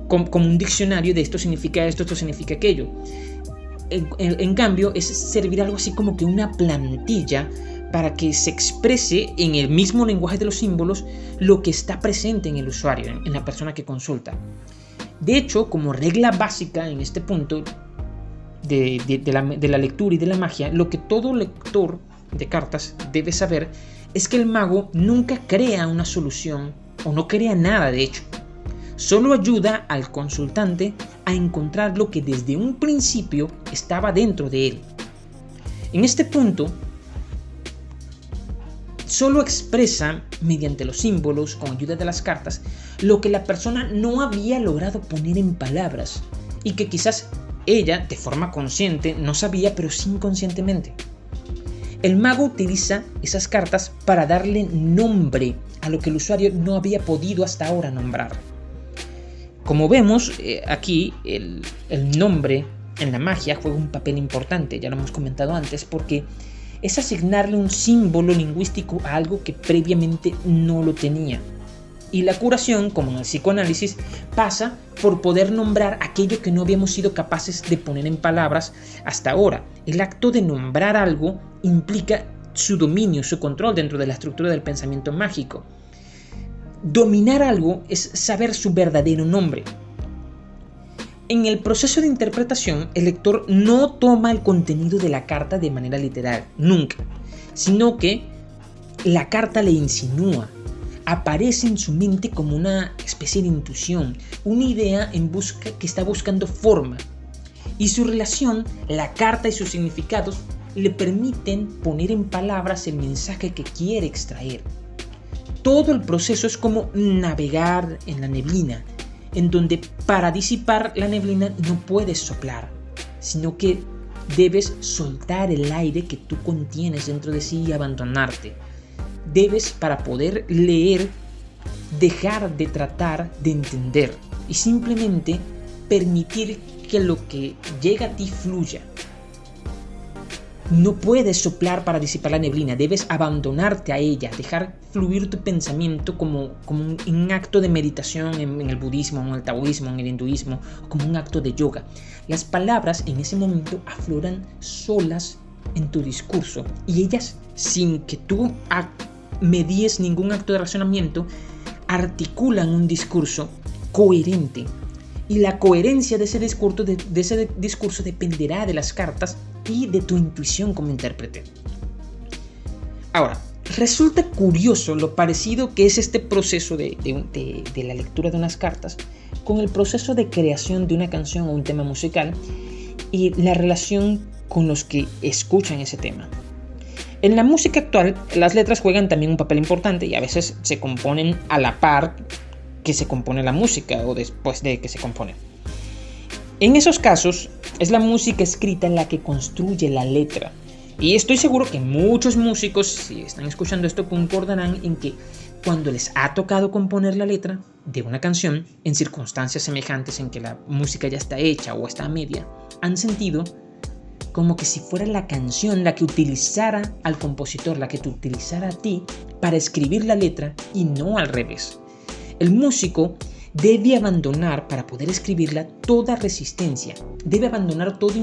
como, un diccionario de esto significa esto, esto significa aquello. En, cambio, es servir algo así como que una plantilla para que se exprese en el mismo lenguaje de los símbolos lo que está presente en el usuario, en la persona que consulta. De hecho, como regla básica en este punto de, la, lectura y de la magia, lo que todo lector de cartas debe saber es que el mago nunca crea una solución o no crea nada de hecho. Solo ayuda al consultante a encontrar lo que desde un principio estaba dentro de él. En este punto, solo expresa, mediante los símbolos, con ayuda de las cartas, lo que la persona no había logrado poner en palabras y que quizás ella, de forma consciente, no sabía, pero sí inconscientemente. El mago utiliza esas cartas para darle nombre a lo que el usuario no había podido hasta ahora nombrar. Como vemos eh, aquí, el, el nombre en la magia juega un papel importante, ya lo hemos comentado antes, porque es asignarle un símbolo lingüístico a algo que previamente no lo tenía. Y la curación, como en el psicoanálisis, pasa por poder nombrar aquello que no habíamos sido capaces de poner en palabras hasta ahora. El acto de nombrar algo implica su dominio, su control dentro de la estructura del pensamiento mágico. Dominar algo es saber su verdadero nombre, en el proceso de interpretación, el lector no toma el contenido de la carta de manera literal, nunca, sino que la carta le insinúa, aparece en su mente como una especie de intuición, una idea en busca que está buscando forma. Y su relación, la carta y sus significados le permiten poner en palabras el mensaje que quiere extraer. Todo el proceso es como navegar en la neblina, en donde para disipar la neblina no puedes soplar, sino que debes soltar el aire que tú contienes dentro de sí y abandonarte. Debes, para poder leer, dejar de tratar de entender y simplemente permitir que lo que llega a ti fluya, no puedes soplar para disipar la neblina, debes abandonarte a ella, dejar fluir tu pensamiento como, como un, acto de meditación en, el budismo, en el taoísmo, en el hinduismo, como un acto de yoga. Las palabras en ese momento afloran solas en tu discurso y ellas, sin que tú medies ningún acto de razonamiento, articulan un discurso coherente. Y la coherencia de ese discurso, de dependerá de las cartas y de tu intuición como intérprete. Ahora, resulta curioso lo parecido que es este proceso de, la lectura de unas cartas con el proceso de creación de una canción o un tema musical y la relación con los que escuchan ese tema. En la música actual, las letras juegan también un papel importante y a veces se componen a la par que se compone la música o después de que se compone. En esos casos, es la música escrita la que construye la letra. Y estoy seguro que muchos músicos, si están escuchando esto, concordarán en que cuando les ha tocado componer la letra de una canción, en circunstancias semejantes en que la música ya está hecha o está a media, han sentido como que si fuera la canción la que utilizara al compositor, la que te utilizara a ti para escribir la letra y no al revés. El músico debe abandonar para poder escribirla toda resistencia, debe abandonar todo,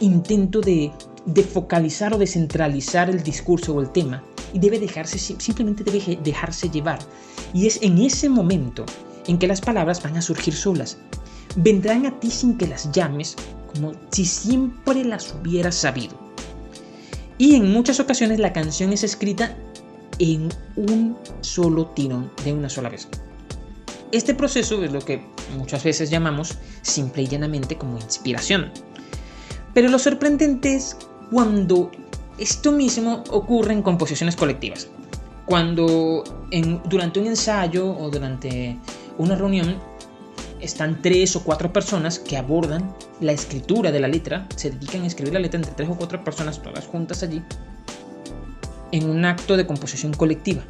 intento de, de, focalizar o de centralizar el discurso o el tema y debe dejarse, simplemente debe dejarse llevar. Y es en ese momento en que las palabras van a surgir solas. Vendrán a ti sin que las llames, como si siempre las hubieras sabido. Y en muchas ocasiones la canción es escrita en un solo tirón, de una sola vez. Este proceso es lo que muchas veces llamamos simple y llanamente como inspiración. Pero lo sorprendente es cuando esto mismo ocurre en composiciones colectivas. Cuando durante un ensayo o durante una reunión están tres o cuatro personas que abordan la escritura de la letra, se dedican a escribir la letra entre tres o cuatro personas, todas juntas allí, en un acto de composición colectiva.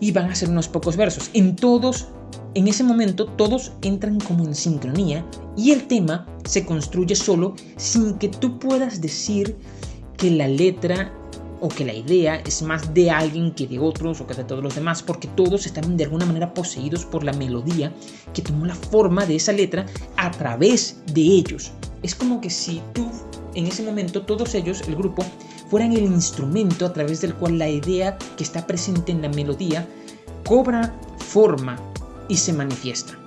Y van a hacer unos pocos versos. En todos, en ese momento, todos entran como en sincronía y el tema se construye solo sin que tú puedas decir que la letra o que la idea es más de alguien que de otros o que de todos los demás, porque todos están de alguna manera poseídos por la melodía que tomó la forma de esa letra a través de ellos. Es como que si tú, en ese momento, todos ellos, el grupo, fueran el instrumento a través del cual la idea que está presente en la melodía cobra forma y se manifiesta.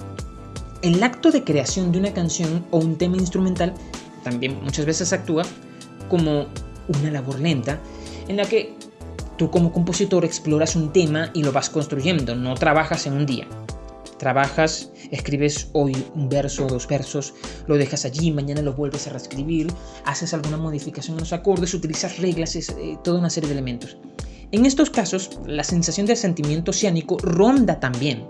El acto de creación de una canción o un tema instrumental también muchas veces actúa como una labor lenta en la que tú como compositor exploras un tema y lo vas construyendo, no trabajas en un día. Trabajas, escribes hoy un verso o dos versos, lo dejas allí, mañana lo vuelves a reescribir, haces alguna modificación en los acordes, utilizas reglas, es, eh, toda una serie de elementos. En estos casos, la sensación del sentimiento oceánico ronda también,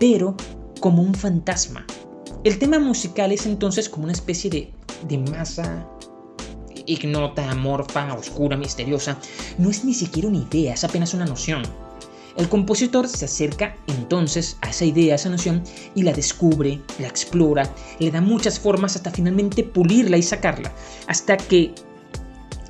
pero como un fantasma. El tema musical es entonces como una especie de, de masa ignota, amorfa, oscura, misteriosa, no es ni siquiera una idea, es apenas una noción. El compositor se acerca entonces a esa idea, a esa noción, y la descubre, la explora, le da muchas formas hasta finalmente pulirla y sacarla, hasta que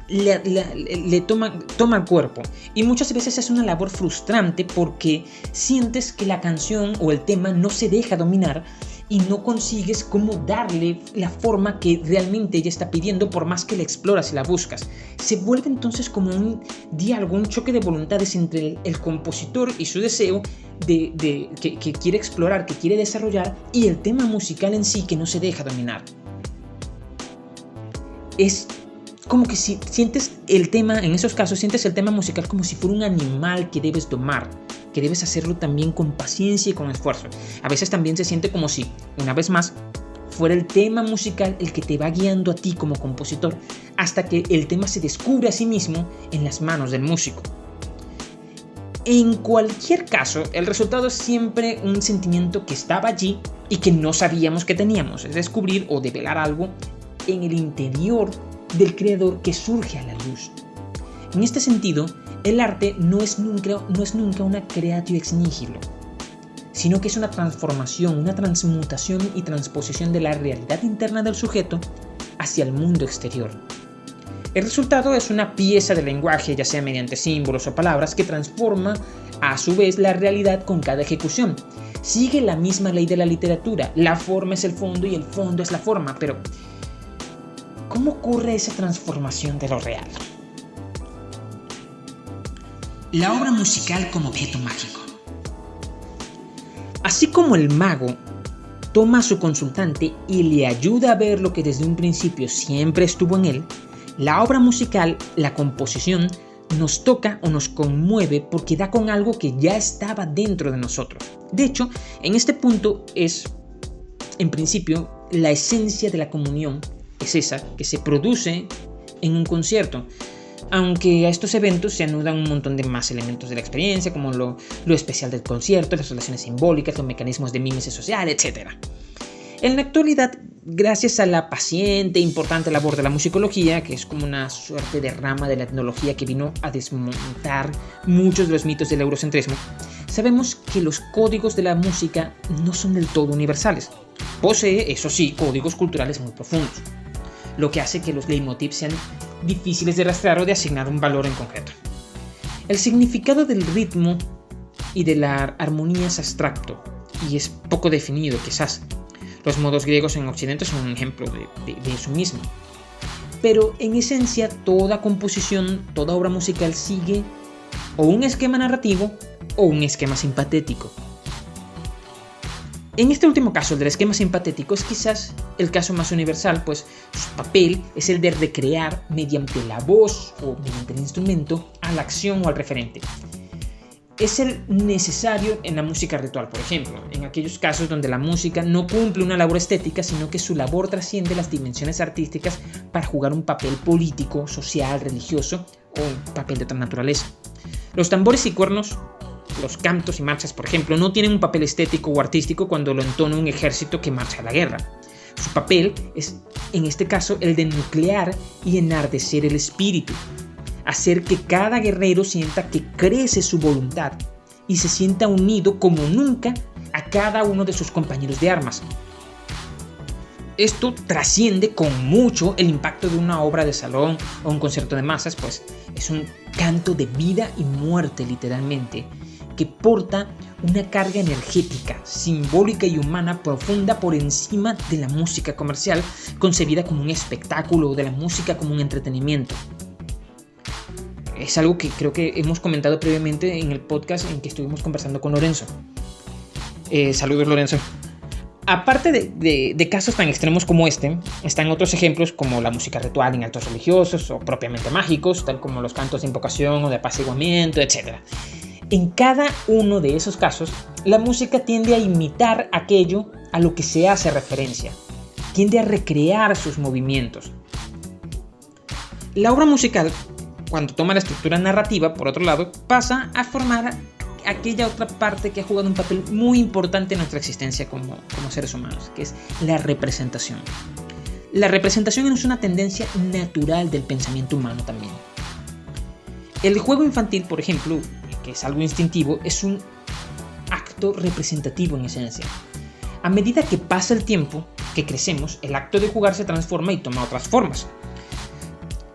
le, toma, toma cuerpo. Y muchas veces es una labor frustrante porque sientes que la canción o el tema no se deja dominar y no consigues cómo darle la forma que realmente ella está pidiendo por más que la exploras y la buscas. Se vuelve entonces como un diálogo, un choque de voluntades entre el, compositor y su deseo de, que, que quiere explorar, que quiere desarrollar y el tema musical en sí que no se deja dominar. Es como que si sientes el tema, en esos casos, sientes el tema musical como si fuera un animal que debes domar, que debes hacerlo también con paciencia y con esfuerzo. A veces también se siente como si, una vez más, fuera el tema musical el que te va guiando a ti como compositor hasta que el tema se descubre a sí mismo en las manos del músico. En cualquier caso, el resultado es siempre un sentimiento que estaba allí y que no sabíamos que teníamos, es descubrir o develar algo en el interior del creador que surge a la luz. En este sentido, el arte no es nunca, no es nunca una creatio ex nihilo, sino que es una transformación, una transmutación y transposición de la realidad interna del sujeto hacia el mundo exterior. El resultado es una pieza de lenguaje, ya sea mediante símbolos o palabras, que transforma a su vez la realidad con cada ejecución. Sigue la misma ley de la literatura, la forma es el fondo y el fondo es la forma, pero ¿Cómo ocurre esa transformación de lo real? La obra musical como objeto mágico. Así como el mago toma a su consultante y le ayuda a ver lo que desde un principio siempre estuvo en él, la obra musical, la composición, nos toca o nos conmueve porque da con algo que ya estaba dentro de nosotros. De hecho, en este punto es, en principio, la esencia de la comunión es esa que se produce en un concierto. Aunque a estos eventos se anudan un montón de más elementos de la experiencia, como lo, especial del concierto, las relaciones simbólicas, los mecanismos de mímesis social, etc. En la actualidad, gracias a la paciente e importante labor de la musicología, que es como una suerte de rama de la etnología que vino a desmontar muchos de los mitos del eurocentrismo, sabemos que los códigos de la música no son del todo universales. Posee, eso sí, códigos culturales muy profundos lo que hace que los leitmotivs sean difíciles de rastrear o de asignar un valor en concreto. El significado del ritmo y de la armonía es abstracto y es poco definido quizás. Los modos griegos en Occidente son un ejemplo de, de eso mismo. Pero en esencia toda composición, toda obra musical sigue o un esquema narrativo o un esquema simpatético. En este último caso, el del esquema simpatético, es quizás el caso más universal, pues su papel es el de recrear mediante la voz o mediante el instrumento a la acción o al referente. es el necesario en la música ritual, por ejemplo, en aquellos casos donde la música no cumple una labor estética, sino que su labor trasciende las dimensiones artísticas para jugar un papel político, social, religioso o un papel de otra naturaleza. Los tambores y cuernos, los cantos y marchas, por ejemplo, no tienen un papel estético o artístico cuando lo entona un ejército que marcha a la guerra. Su papel es, en este caso, el de nuclear y enardecer el espíritu, hacer que cada guerrero sienta que crece su voluntad y se sienta unido como nunca a cada uno de sus compañeros de armas. Esto trasciende con mucho el impacto de una obra de salón o un concierto de masas, pues es un canto de vida y muerte literalmente, que porta una carga energética, simbólica y humana profunda por encima de la música comercial, concebida como un espectáculo o de la música como un entretenimiento es algo que creo que hemos comentado previamente en el podcast en que estuvimos conversando con Lorenzo. Eh, saludos Lorenzo. Aparte de, casos tan extremos como este, están otros ejemplos como la música ritual en actos religiosos o propiamente mágicos, tal como los cantos de invocación o de apaciguamiento, etc. En cada uno de esos casos, la música tiende a imitar aquello a lo que se hace referencia, tiende a recrear sus movimientos. La obra musical cuando toma la estructura narrativa, por otro lado, pasa a formar aquella otra parte que ha jugado un papel muy importante en nuestra existencia como, como seres humanos, que es la representación. La representación es una tendencia natural del pensamiento humano también. El juego infantil, por ejemplo, que es algo instintivo, es un acto representativo en esencia. A medida que pasa el tiempo, que crecemos, el acto de jugar se transforma y toma otras formas.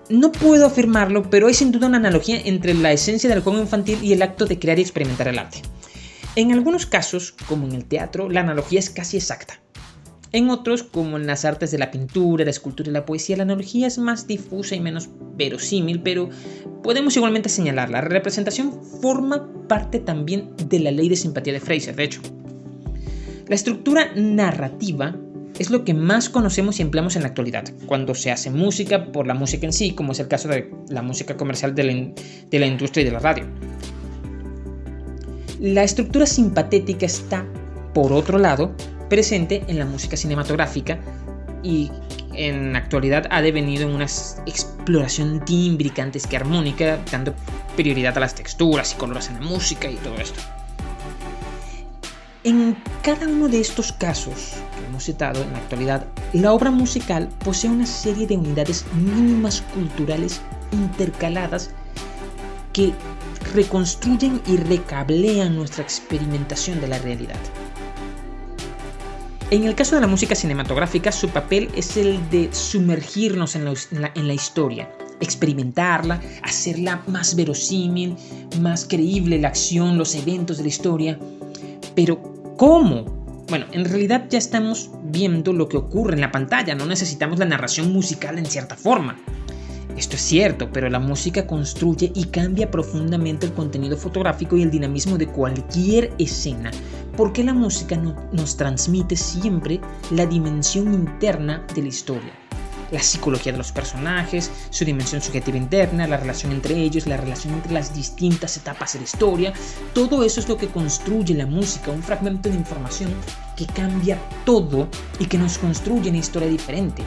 No puedo afirmarlo, pero hay sin duda una analogía entre la esencia del juego infantil y el acto de crear y experimentar el arte. En algunos casos, como en el teatro, la analogía es casi exacta. En otros, como en las artes de la pintura, la escultura y la poesía, la analogía es más difusa y menos verosímil, pero podemos igualmente señalarla. La representación forma parte también de la ley de simpatía de Fraser, de hecho. La estructura narrativa es lo que más conocemos y empleamos en la actualidad, cuando se hace música por la música en sí, como es el caso de la música comercial de la, industria y de la radio. La estructura simpatética está, por otro lado, presente en la música cinematográfica y en la actualidad ha devenido en una exploración tímbrica antes que armónica, dando prioridad a las texturas y colores en la música y todo esto. En cada uno de estos casos que hemos citado en la actualidad, la obra musical posee una serie de unidades mínimas culturales intercaladas que reconstruyen y recablean nuestra experimentación de la realidad. En el caso de la música cinematográfica, su papel es el de sumergirnos en la, historia, experimentarla, hacerla más verosímil, más creíble la acción, los eventos de la historia. Pero ¿Cómo? Bueno, en realidad ya estamos viendo lo que ocurre en la pantalla, no necesitamos la narración musical en cierta forma. Esto es cierto, pero la música construye y cambia profundamente el contenido fotográfico y el dinamismo de cualquier escena, porque la música nos transmite siempre la dimensión interna de la historia la psicología de los personajes, su dimensión subjetiva interna, la relación entre ellos, la relación entre las distintas etapas de la historia. Todo eso es lo que construye la música, un fragmento de información que cambia todo y que nos construye una historia diferente.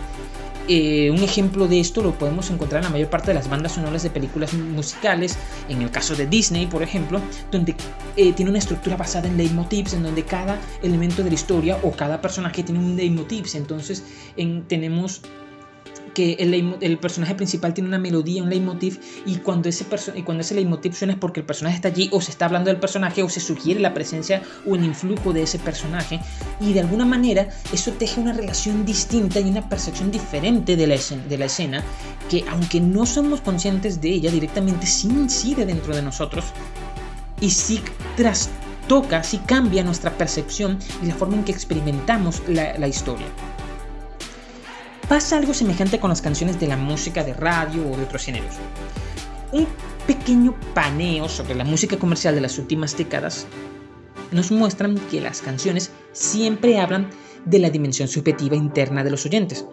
Eh, un ejemplo de esto lo podemos encontrar en la mayor parte de las bandas sonoras de películas musicales, en el caso de Disney, por ejemplo, donde eh, tiene una estructura basada en leitmotivs, en donde cada elemento de la historia o cada personaje tiene un leitmotiv. Entonces tenemos que el, personaje principal tiene una melodía, un leitmotiv, y cuando, ese y cuando ese leitmotiv suena es porque el personaje está allí, o se está hablando del personaje, o se sugiere la presencia o el influjo de ese personaje, y de alguna manera eso teje una relación distinta y una percepción diferente de la, escena, que aunque no somos conscientes de ella directamente, sí incide dentro de nosotros, y sí trastoca, sí cambia nuestra percepción y la forma en que experimentamos la historia. Pasa algo semejante con las canciones de la música de radio o de otros géneros. Un pequeño paneo sobre la música comercial de las últimas décadas nos muestran que las canciones siempre hablan de la dimensión subjetiva interna de los oyentes.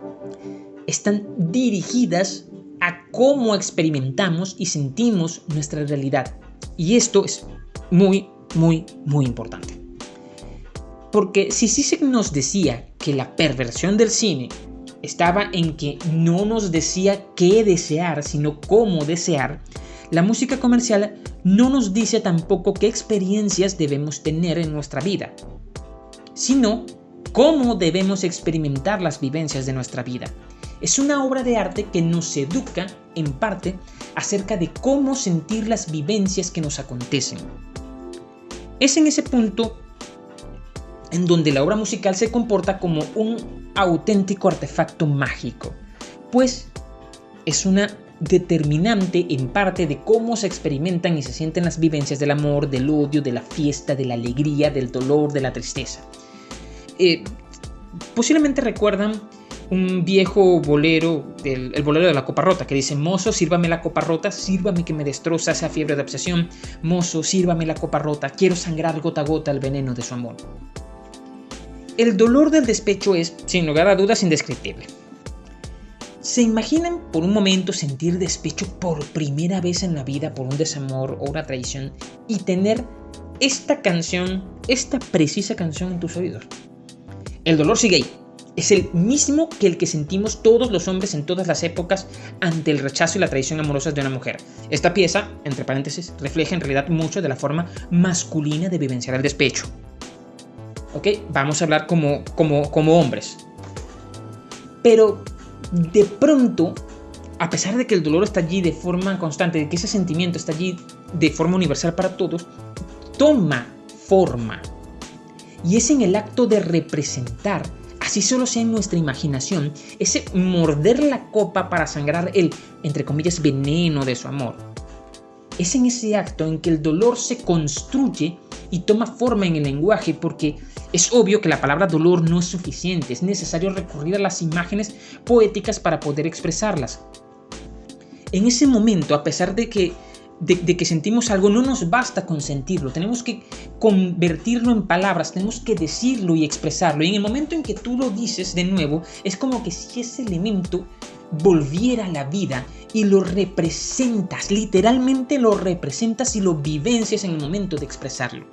Están dirigidas a cómo experimentamos y sentimos nuestra realidad. Y esto es muy, muy, muy importante. Porque si Zizek nos decía que la perversión del cine estaba en que no nos decía qué desear, sino cómo desear, la música comercial no nos dice tampoco qué experiencias debemos tener en nuestra vida, sino cómo debemos experimentar las vivencias de nuestra vida. Es una obra de arte que nos educa, en parte, acerca de cómo sentir las vivencias que nos acontecen. Es en ese punto en donde la obra musical se comporta como un auténtico artefacto mágico, pues es una determinante en parte de cómo se experimentan y se sienten las vivencias del amor, del odio, de la fiesta, de la alegría, del dolor, de la tristeza. Eh, posiblemente recuerdan un viejo bolero, el, el, bolero de la copa rota, que dice, mozo, sírvame la copa rota, sírvame que me destroza esa fiebre de obsesión, mozo, sírvame la copa rota, quiero sangrar gota a gota el veneno de su amor. El dolor del despecho es, sin lugar a dudas, indescriptible. ¿Se imaginan por un momento sentir despecho por primera vez en la vida por un desamor o una traición y tener esta canción, esta precisa canción en tus oídos? El dolor sigue ahí. Es el mismo que el que sentimos todos los hombres en todas las épocas ante el rechazo y la traición amorosa de una mujer. Esta pieza, entre paréntesis, refleja en realidad mucho de la forma masculina de vivenciar el despecho. ¿Ok? Vamos a hablar como, como, como hombres. Pero de pronto, a pesar de que el dolor está allí de forma constante, de que ese sentimiento está allí de forma universal para todos, toma forma. Y es en el acto de representar, así solo sea en nuestra imaginación, ese morder la copa para sangrar el, entre comillas, veneno de su amor. Es en ese acto en que el dolor se construye y toma forma en el lenguaje porque es obvio que la palabra dolor no es suficiente, es necesario recurrir a las imágenes poéticas para poder expresarlas. En ese momento, a pesar de que, de, que sentimos algo, no nos basta con sentirlo, tenemos que convertirlo en palabras, tenemos que decirlo y expresarlo. Y en el momento en que tú lo dices de nuevo, es como que si ese elemento volviera a la vida y lo representas, literalmente lo representas y lo vivencias en el momento de expresarlo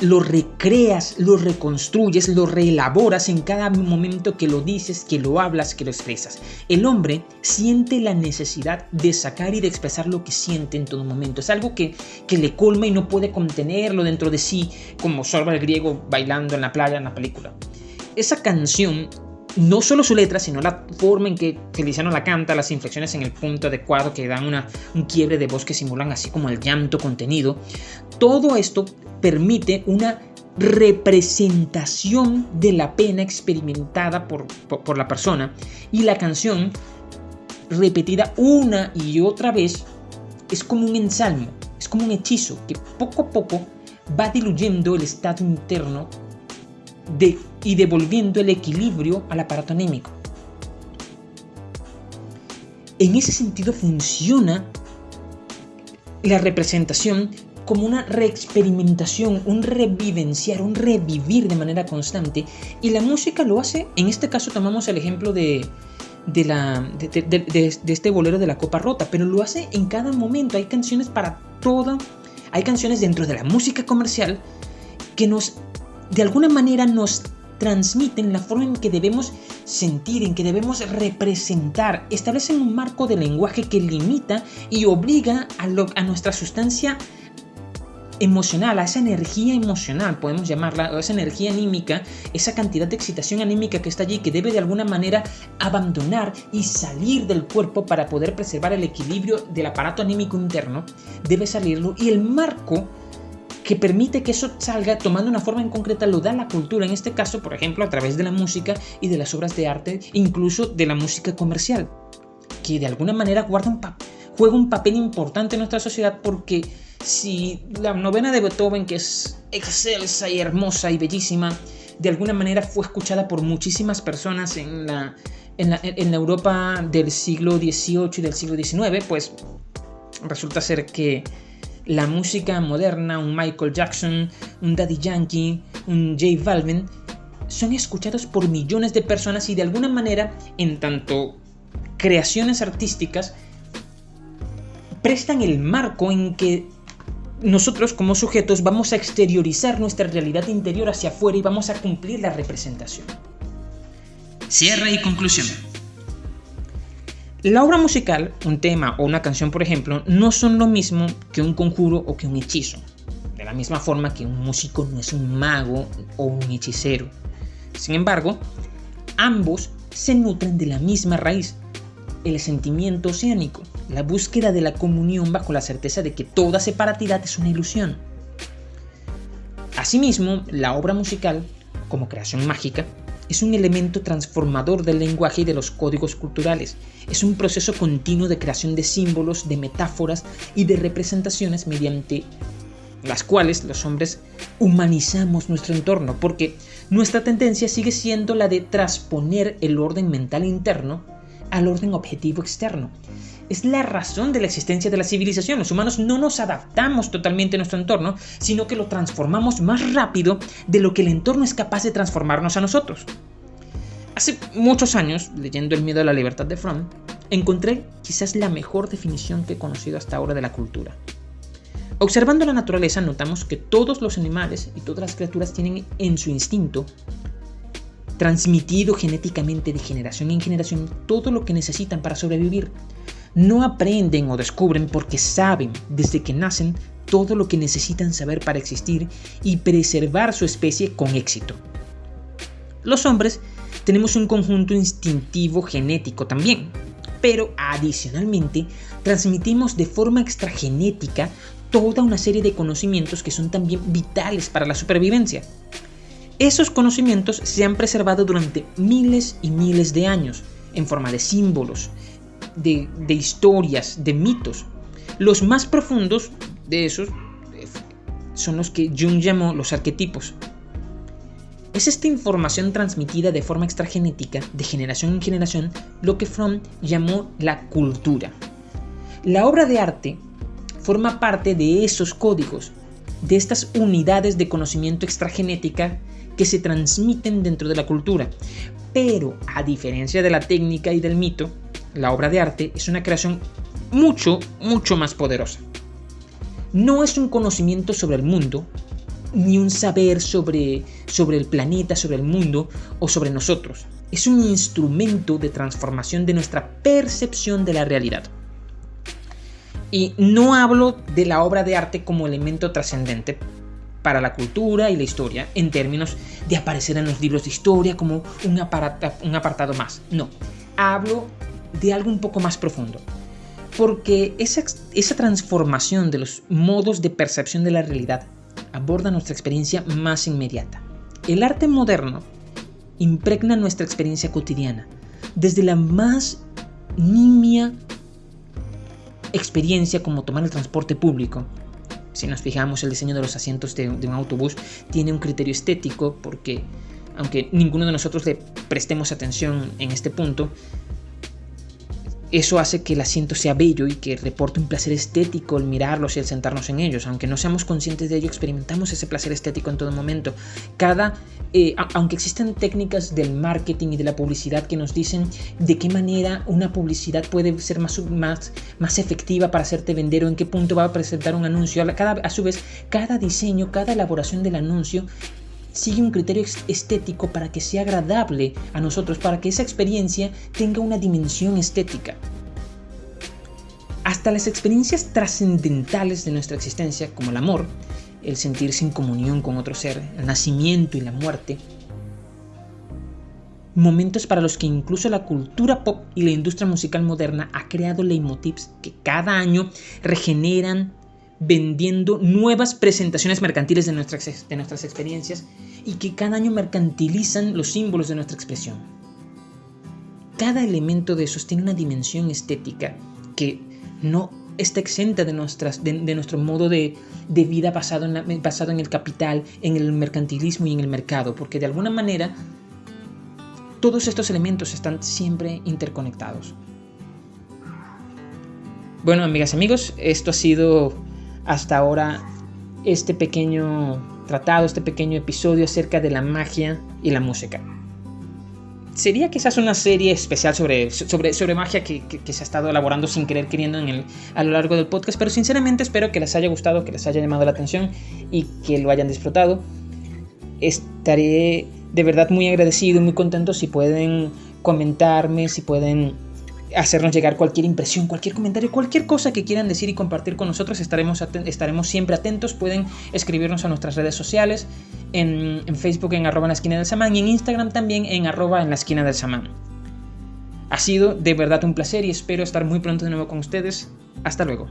lo recreas, lo reconstruyes, lo reelaboras en cada momento que lo dices, que lo hablas, que lo expresas. El hombre siente la necesidad de sacar y de expresar lo que siente en todo momento. Es algo que, que le colma y no puede contenerlo dentro de sí, como Sorba el griego bailando en la playa en la película. Esa canción no solo su letra, sino la forma en que Feliciano la canta, las inflexiones en el punto adecuado que dan una, un quiebre de voz que simulan así como el llanto contenido, todo esto permite una representación de la pena experimentada por, por, la persona y la canción repetida una y otra vez es como un ensalmo, es como un hechizo que poco a poco va diluyendo el estado interno de, y devolviendo el equilibrio al aparato anémico. En ese sentido funciona la representación como una reexperimentación, un revivenciar, un revivir de manera constante. Y la música lo hace, en este caso tomamos el ejemplo de, de, la, de, este bolero de la copa rota, pero lo hace en cada momento. Hay canciones para todo, hay canciones dentro de la música comercial que nos, de alguna manera nos transmiten la forma en que debemos sentir, en que debemos representar, establecen un marco de lenguaje que limita y obliga a, nuestra sustancia emocional, a esa energía emocional, podemos llamarla, o esa energía anímica, esa cantidad de excitación anímica que está allí, que debe de alguna manera abandonar y salir del cuerpo para poder preservar el equilibrio del aparato anímico interno, debe salirlo. Y el marco que permite que eso salga tomando una forma en concreta lo da la cultura, en este caso, por ejemplo, a través de la música y de las obras de arte, incluso de la música comercial, que de alguna manera juega un papel importante en nuestra sociedad porque si la novena de Beethoven, que es excelsa y hermosa y bellísima, de alguna manera fue escuchada por muchísimas personas en la, en la, Europa del siglo XVIII y del siglo XIX, pues resulta ser que la música moderna, un Michael Jackson, un Daddy Yankee, un J Balvin, son escuchados por millones de personas y de alguna manera, en tanto creaciones artísticas, prestan el marco en que nosotros como sujetos vamos a exteriorizar nuestra realidad interior hacia afuera y vamos a cumplir la representación. Cierre y conclusión. La obra musical, un tema o una canción, por ejemplo, no son lo mismo que un conjuro o que un hechizo. De la misma forma que un músico no es un mago o un hechicero. Sin embargo, ambos se nutren de la misma raíz, el sentimiento oceánico, la búsqueda de la comunión bajo la certeza de que toda separatidad es una ilusión. Asimismo, la obra musical, como creación mágica, es un elemento transformador del lenguaje y de los códigos culturales. Es un proceso continuo de creación de símbolos, de metáforas y de representaciones mediante las cuales los hombres humanizamos nuestro entorno, porque nuestra tendencia sigue siendo la de transponer el orden mental interno al orden objetivo externo. Es la razón de la existencia de la civilización. Los humanos no nos adaptamos totalmente a nuestro entorno, sino que lo transformamos más rápido de lo que el entorno es capaz de transformarnos a nosotros. Hace muchos años, leyendo El miedo a la libertad de Fromm, encontré quizás la mejor definición que he conocido hasta ahora de la cultura. Observando la naturaleza notamos que todos los animales y todas las criaturas tienen en su instinto transmitido genéticamente de generación en generación todo lo que necesitan para sobrevivir. No aprenden o descubren porque saben desde que nacen todo lo que necesitan saber para existir y preservar su especie con éxito. Los hombres tenemos un conjunto instintivo genético también, pero adicionalmente transmitimos de forma extragenética toda una serie de conocimientos que son también vitales para la supervivencia. Esos conocimientos se han preservado durante miles y miles de años, en forma de símbolos, de, historias, de mitos. Los más profundos de esos eh, son los que Jung llamó los arquetipos. Es esta información transmitida de forma extragenética, de generación en generación, lo que Fromm llamó la cultura. La obra de arte forma parte de esos códigos, de estas unidades de conocimiento extragenética que se transmiten dentro de la cultura. Pero, a diferencia de la técnica y del mito, la obra de arte es una creación mucho, mucho más poderosa. No es un conocimiento sobre el mundo, ni un saber sobre, sobre el planeta, sobre el mundo o sobre nosotros. Es un instrumento de transformación de nuestra percepción de la realidad. Y no hablo de la obra de arte como elemento trascendente, para la cultura y la historia en términos de aparecer en los libros de historia como un, un apartado más. No, hablo de algo un poco más profundo. Porque esa, esa transformación de los modos de percepción de la realidad aborda nuestra experiencia más inmediata. El arte moderno impregna nuestra experiencia cotidiana, desde la más nimia experiencia como tomar el transporte público, si nos fijamos, el diseño de los asientos de, un autobús tiene un criterio estético porque, aunque ninguno de nosotros le prestemos atención en este punto, eso hace que el asiento sea bello y que reporte un placer estético el mirarlos y el sentarnos en ellos. Aunque no seamos conscientes de ello, experimentamos ese placer estético en todo momento. Cada, eh, aunque existen técnicas del marketing y de la publicidad que nos dicen de qué manera una publicidad puede ser más, más, más efectiva para hacerte vender o en qué punto va a presentar un anuncio, cada, a su vez, cada diseño, cada elaboración del anuncio sigue un criterio estético para que sea agradable a nosotros, para que esa experiencia tenga una dimensión estética. Hasta las experiencias trascendentales de nuestra existencia, como el amor, el sentirse en comunión con otro ser, el nacimiento y la muerte, momentos para los que incluso la cultura pop y la industria musical moderna ha creado leitmotivs que cada año regeneran vendiendo nuevas presentaciones mercantiles de nuestras, de nuestras experiencias y que cada año mercantilizan los símbolos de nuestra expresión. Cada elemento de esos tiene una dimensión estética que no está exenta de, nuestras, de, nuestro modo de, vida basado en, basado en el capital, en el mercantilismo y en el mercado, porque de alguna manera todos estos elementos están siempre interconectados. Bueno, amigas y amigos, esto ha sido hasta ahora este pequeño tratado, este pequeño episodio acerca de la magia y la música. sería quizás una serie especial sobre, sobre, sobre magia que, se ha estado elaborando sin querer queriendo en el, a lo largo del podcast, pero sinceramente espero que les haya gustado, que les haya llamado la atención y que lo hayan disfrutado. Estaré de verdad muy agradecido, muy contento si pueden comentarme, si pueden hacernos llegar cualquier impresión, cualquier comentario, cualquier cosa que quieran decir y compartir con nosotros. Estaremos, estaremos siempre atentos. Pueden escribirnos a nuestras redes sociales, en, Facebook en arroba en la esquina del samán y en Instagram también en arroba en la esquina del samán. Ha sido de verdad un placer y espero estar muy pronto de nuevo con ustedes. Hasta luego.